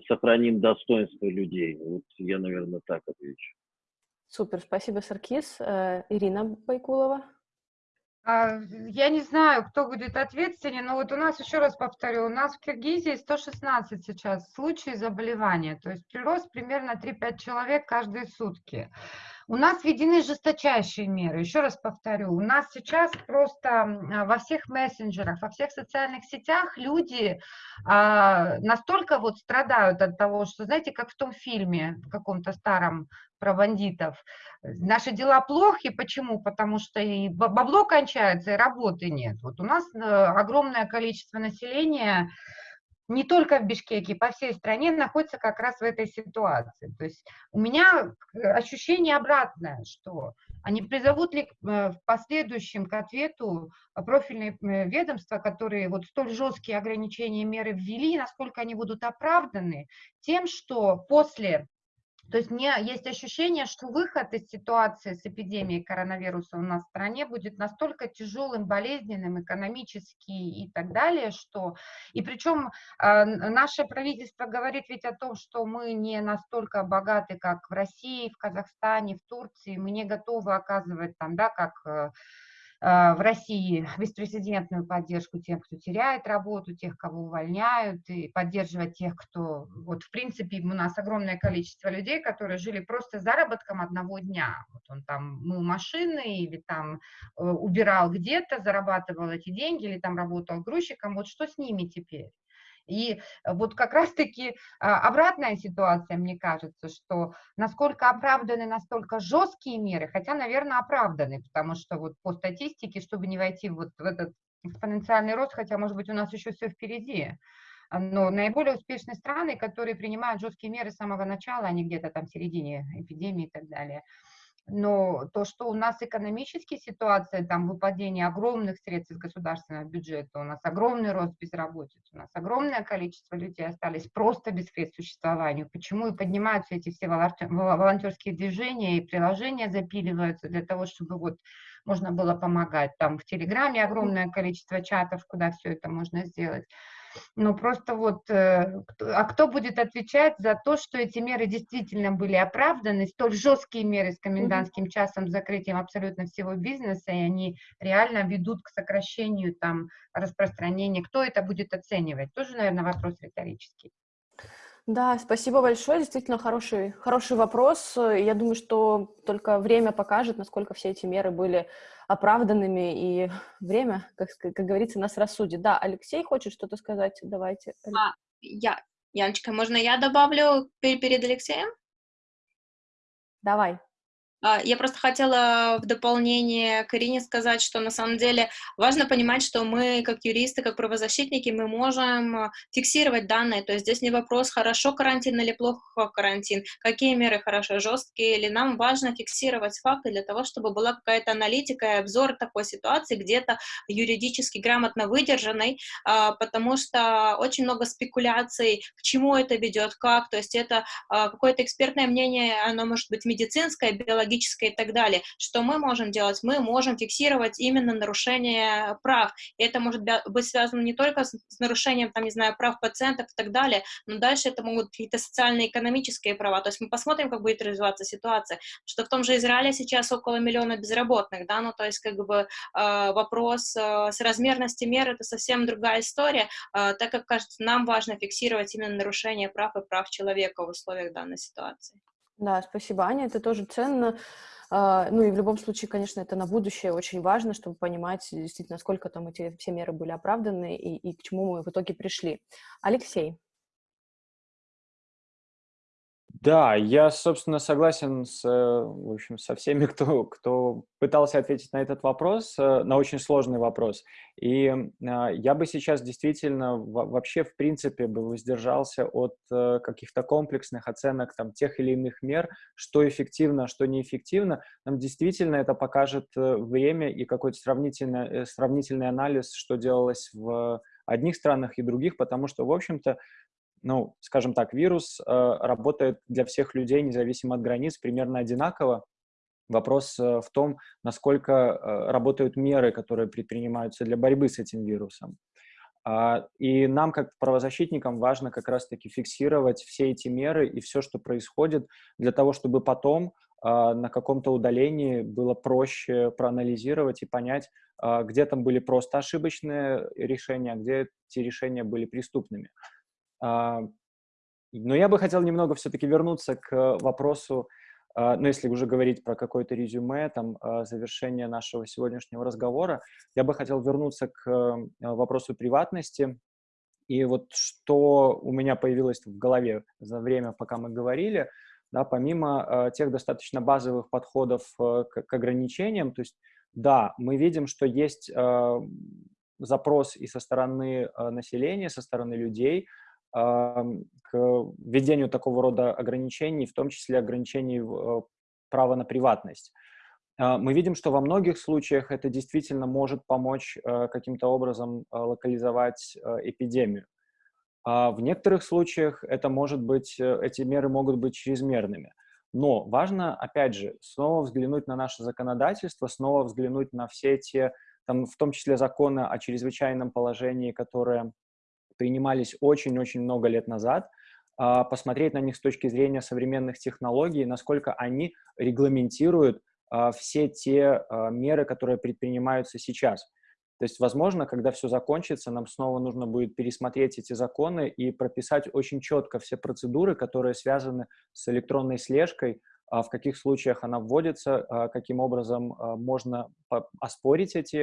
сохраним достоинство людей. Вот я, наверное, так отвечу. Супер, спасибо, Саркис. Э, Ирина Байкулова. А, я не знаю, кто будет ответственен, но вот у нас, еще раз повторю, у нас в Киргизии 116 сейчас случаев заболевания, то есть прирост примерно 3-5 человек каждые сутки. У нас введены жесточайшие меры. Еще раз повторю, у нас сейчас просто во всех мессенджерах, во всех социальных сетях люди а, настолько вот страдают от того, что, знаете, как в том фильме, в каком-то старом про бандитов. Наши дела плохи. Почему? Потому что и бабло кончается, и работы нет. Вот у нас э, огромное количество населения не только в Бишкеке, по всей стране находится как раз в этой ситуации. То есть у меня ощущение обратное, что они призовут ли э, в последующем к ответу профильные э, ведомства, которые вот столь жесткие ограничения меры ввели, насколько они будут оправданы тем, что после то есть меня есть ощущение, что выход из ситуации с эпидемией коронавируса у нас в стране будет настолько тяжелым, болезненным, экономически и так далее, что... И причем э, наше правительство говорит ведь о том, что мы не настолько богаты, как в России, в Казахстане, в Турции, мы не готовы оказывать там, да, как э, а, в России беспрецедентную поддержку тем, кто теряет работу, тех, кого увольняют, и поддерживать тех, кто... Вот, в принципе, у нас огромное количество людей, которые жили просто заработком одного дня. Вот он там мыл машины или там э, убирал где-то, зарабатывал эти деньги, или там работал грузчиком. Вот что с ними теперь? И вот как раз-таки а, обратная ситуация, мне кажется, что насколько оправданы настолько жесткие меры, хотя, наверное, оправданы, потому что вот по статистике, чтобы не войти вот в этот экспоненциальный рост, хотя, может быть, у нас еще все впереди, но наиболее успешные страны, которые принимают жесткие меры с самого начала, они где-то там в середине эпидемии и так далее – но то, что у нас экономическая ситуация, там выпадение огромных средств из государственного бюджета, у нас огромный рост безработицы, у нас огромное количество людей остались просто без средств существования. Почему и поднимаются эти все волонтерские движения и приложения запиливаются для того, чтобы вот можно было помогать. Там в Телеграме огромное количество чатов, куда все это можно сделать. Ну, просто вот, э, а кто будет отвечать за то, что эти меры действительно были оправданы, столь жесткие меры с комендантским часом, закрытием абсолютно всего бизнеса, и они реально ведут к сокращению там распространения. Кто это будет оценивать? Тоже, наверное, вопрос риторический. Да, спасибо большое. Действительно хороший, хороший вопрос. Я думаю, что только время покажет, насколько все эти меры были оправданными, и время, как, как говорится, нас рассудит. Да, Алексей хочет что-то сказать? Давайте. А, я, Яночка, можно я добавлю перед Алексеем? Давай. А, я просто хотела в дополнение к Ирине сказать, что на самом деле важно понимать, что мы, как юристы, как правозащитники, мы можем а, фиксировать данные. То есть здесь не вопрос, хорошо карантин или плохо карантин, какие меры хорошо, жесткие или нам важно фиксировать факты для того, чтобы была какая-то аналитика и обзор такой ситуации, где-то юридически грамотно выдержанной, а, потому что очень много спекуляций, к чему это ведет, как, то есть это какое-то экспертное мнение, оно может быть медицинское, биологическое, экологическое и так далее. Что мы можем делать? Мы можем фиксировать именно нарушение прав. И это может быть связано не только с, нарушением, там, не знаю, прав пациентов и так далее, но дальше это могут какие-то социально-экономические права. То есть мы посмотрим, как будет развиваться ситуация. Что в том же Израиле сейчас около миллиона безработных, да, ну то есть как бы э, вопрос э, с размерностью мер это совсем другая история, э, так как, кажется, нам важно фиксировать именно нарушение прав и прав человека в условиях данной ситуации. Да, спасибо, Аня, это тоже ценно. Uh, ну и в любом случае, конечно, это на будущее очень важно, чтобы понимать действительно, насколько там эти все меры были оправданы и, и к чему мы в итоге пришли. Алексей. Да, я, собственно, согласен с, э, в общем, со всеми, кто, кто пытался ответить на этот вопрос, э, на очень сложный вопрос. И а, я бы сейчас действительно вообще, в принципе, бы воздержался от э, каких-то комплексных оценок там, тех или иных мер, что эффективно, а что неэффективно. Нам действительно это покажет время и какой-то сравнительный, сравнительный анализ, что делалось в одних странах и других, потому что, в общем-то, ну, скажем так, вирус э, работает для всех людей, независимо от границ, примерно одинаково. Вопрос э, в том, насколько э, работают меры, которые предпринимаются для борьбы с этим вирусом. А, и нам, как правозащитникам, важно как раз-таки фиксировать все эти меры и все, что происходит, для того, чтобы потом а, на каком-то удалении было проще проанализировать и понять, а, где там были просто ошибочные решения, где эти решения были преступными. А, но я бы хотел немного все-таки вернуться к вопросу, а, ну, если уже говорить про какое-то резюме, там, а, завершение нашего сегодняшнего разговора, я бы хотел вернуться к вопросу приватности. И вот что у меня появилось в голове за время, пока мы говорили, да, помимо тех достаточно базовых подходов к ограничениям, то есть, да, мы видим, что есть запрос и со стороны населения, со стороны людей – к введению такого рода ограничений, в том числе ограничений э, права на приватность. А, мы видим, что во многих случаях это действительно может помочь э, каким-то образом э, локализовать эпидемию. А в некоторых случаях это может быть, эти меры могут быть чрезмерными. Но важно, опять же, снова взглянуть на наше законодательство, снова взглянуть на все те, там, в том числе законы о чрезвычайном положении, которые принимались очень-очень много лет назад, а, посмотреть на них с точки зрения современных технологий, насколько они регламентируют а, все те а, меры, которые предпринимаются сейчас. То есть, возможно, когда все закончится, нам снова нужно будет пересмотреть эти законы и прописать очень четко все процедуры, которые связаны с электронной слежкой, в каких случаях она вводится, каким образом можно оспорить эти,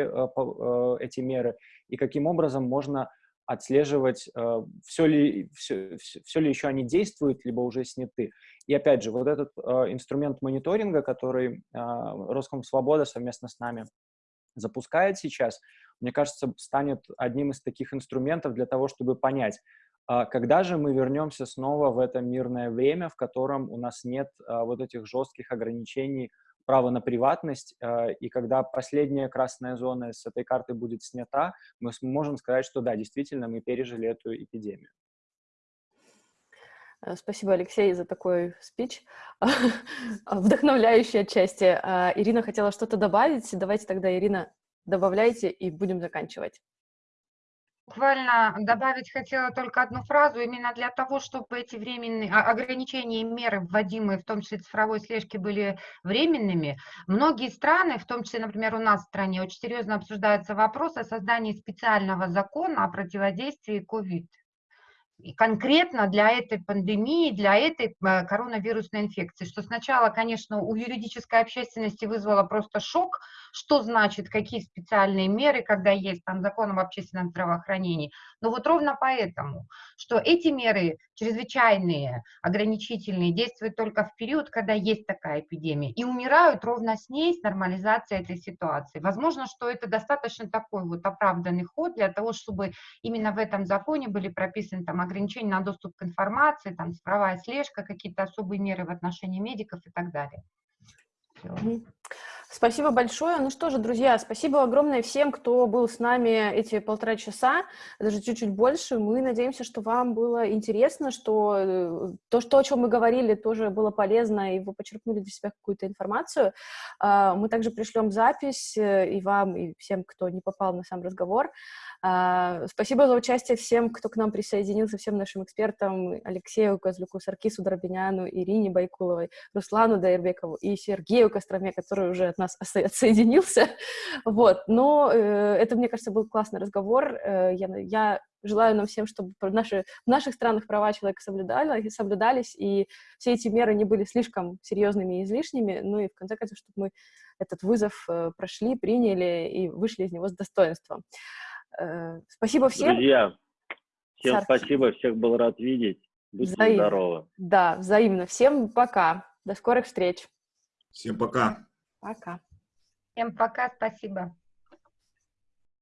эти меры и каким образом можно отслеживать, э, все ли, все, все ли еще они действуют, либо уже сняты. И опять же, вот этот э, инструмент мониторинга, который э, Свобода совместно с нами запускает сейчас, мне кажется, станет одним из таких инструментов для того, чтобы понять, а когда же мы вернемся снова в это мирное время, в котором у нас нет вот этих жестких ограничений право на приватность, э, и когда последняя красная зона с этой карты будет снята, мы можем сказать, что да, действительно, мы пережили эту эпидемию. Э, спасибо, Алексей, за такой спич, вдохновляющий отчасти. А, Ирина хотела что-то добавить. Давайте тогда, Ирина, добавляйте и будем заканчивать. Буквально добавить хотела только одну фразу, именно для того, чтобы эти временные а, ограничения и меры, вводимые, в том числе цифровой слежки, были временными. Многие страны, в том числе, например, у нас в стране, очень серьезно обсуждается вопрос о создании специального закона о противодействии COVID и конкретно для этой пандемии, для этой э, коронавирусной инфекции, что сначала, конечно, у юридической общественности вызвало просто шок, что значит, какие специальные меры, когда есть там закон об общественном здравоохранении. Но вот ровно поэтому, что эти меры чрезвычайные, ограничительные, действуют только в период, когда есть такая эпидемия, и умирают ровно с ней, с нормализацией этой ситуации. Возможно, что это достаточно такой вот оправданный ход для того, чтобы именно в этом законе были прописаны там ограничения на доступ к информации, там цифровая слежка, какие-то особые меры в отношении медиков и так далее. Спасибо большое. Ну что же, друзья, спасибо огромное всем, кто был с нами эти полтора часа, даже чуть-чуть больше. Мы надеемся, что вам было интересно, что э, то, что, о чем мы говорили, тоже было полезно, и вы почерпнули для себя какую-то информацию. А, мы также пришлем запись э, и вам, и всем, кто не попал на сам разговор. А, спасибо за участие всем, кто к нам присоединился, всем нашим экспертам, Алексею Козлюку, Саркису Дробиняну, Ирине Байкуловой, Руслану Дайрбекову и Сергею Костроме, который уже от нас отсоединился. Вот. Но э, это, мне кажется, был классный разговор. Э, я, я желаю нам всем, чтобы наши, в наших странах права человека соблюдали, соблюдались, и все эти меры не были слишком серьезными и излишними, ну и в конце концов, чтобы мы этот вызов э, прошли, приняли и вышли из него с достоинством. Э, спасибо всем. Друзья, всем Сарки. спасибо, всех был рад видеть. Будьте взаимно. здоровы. Да, взаимно. Всем пока. До скорых встреч. Всем пока. Пока. Всем пока, спасибо.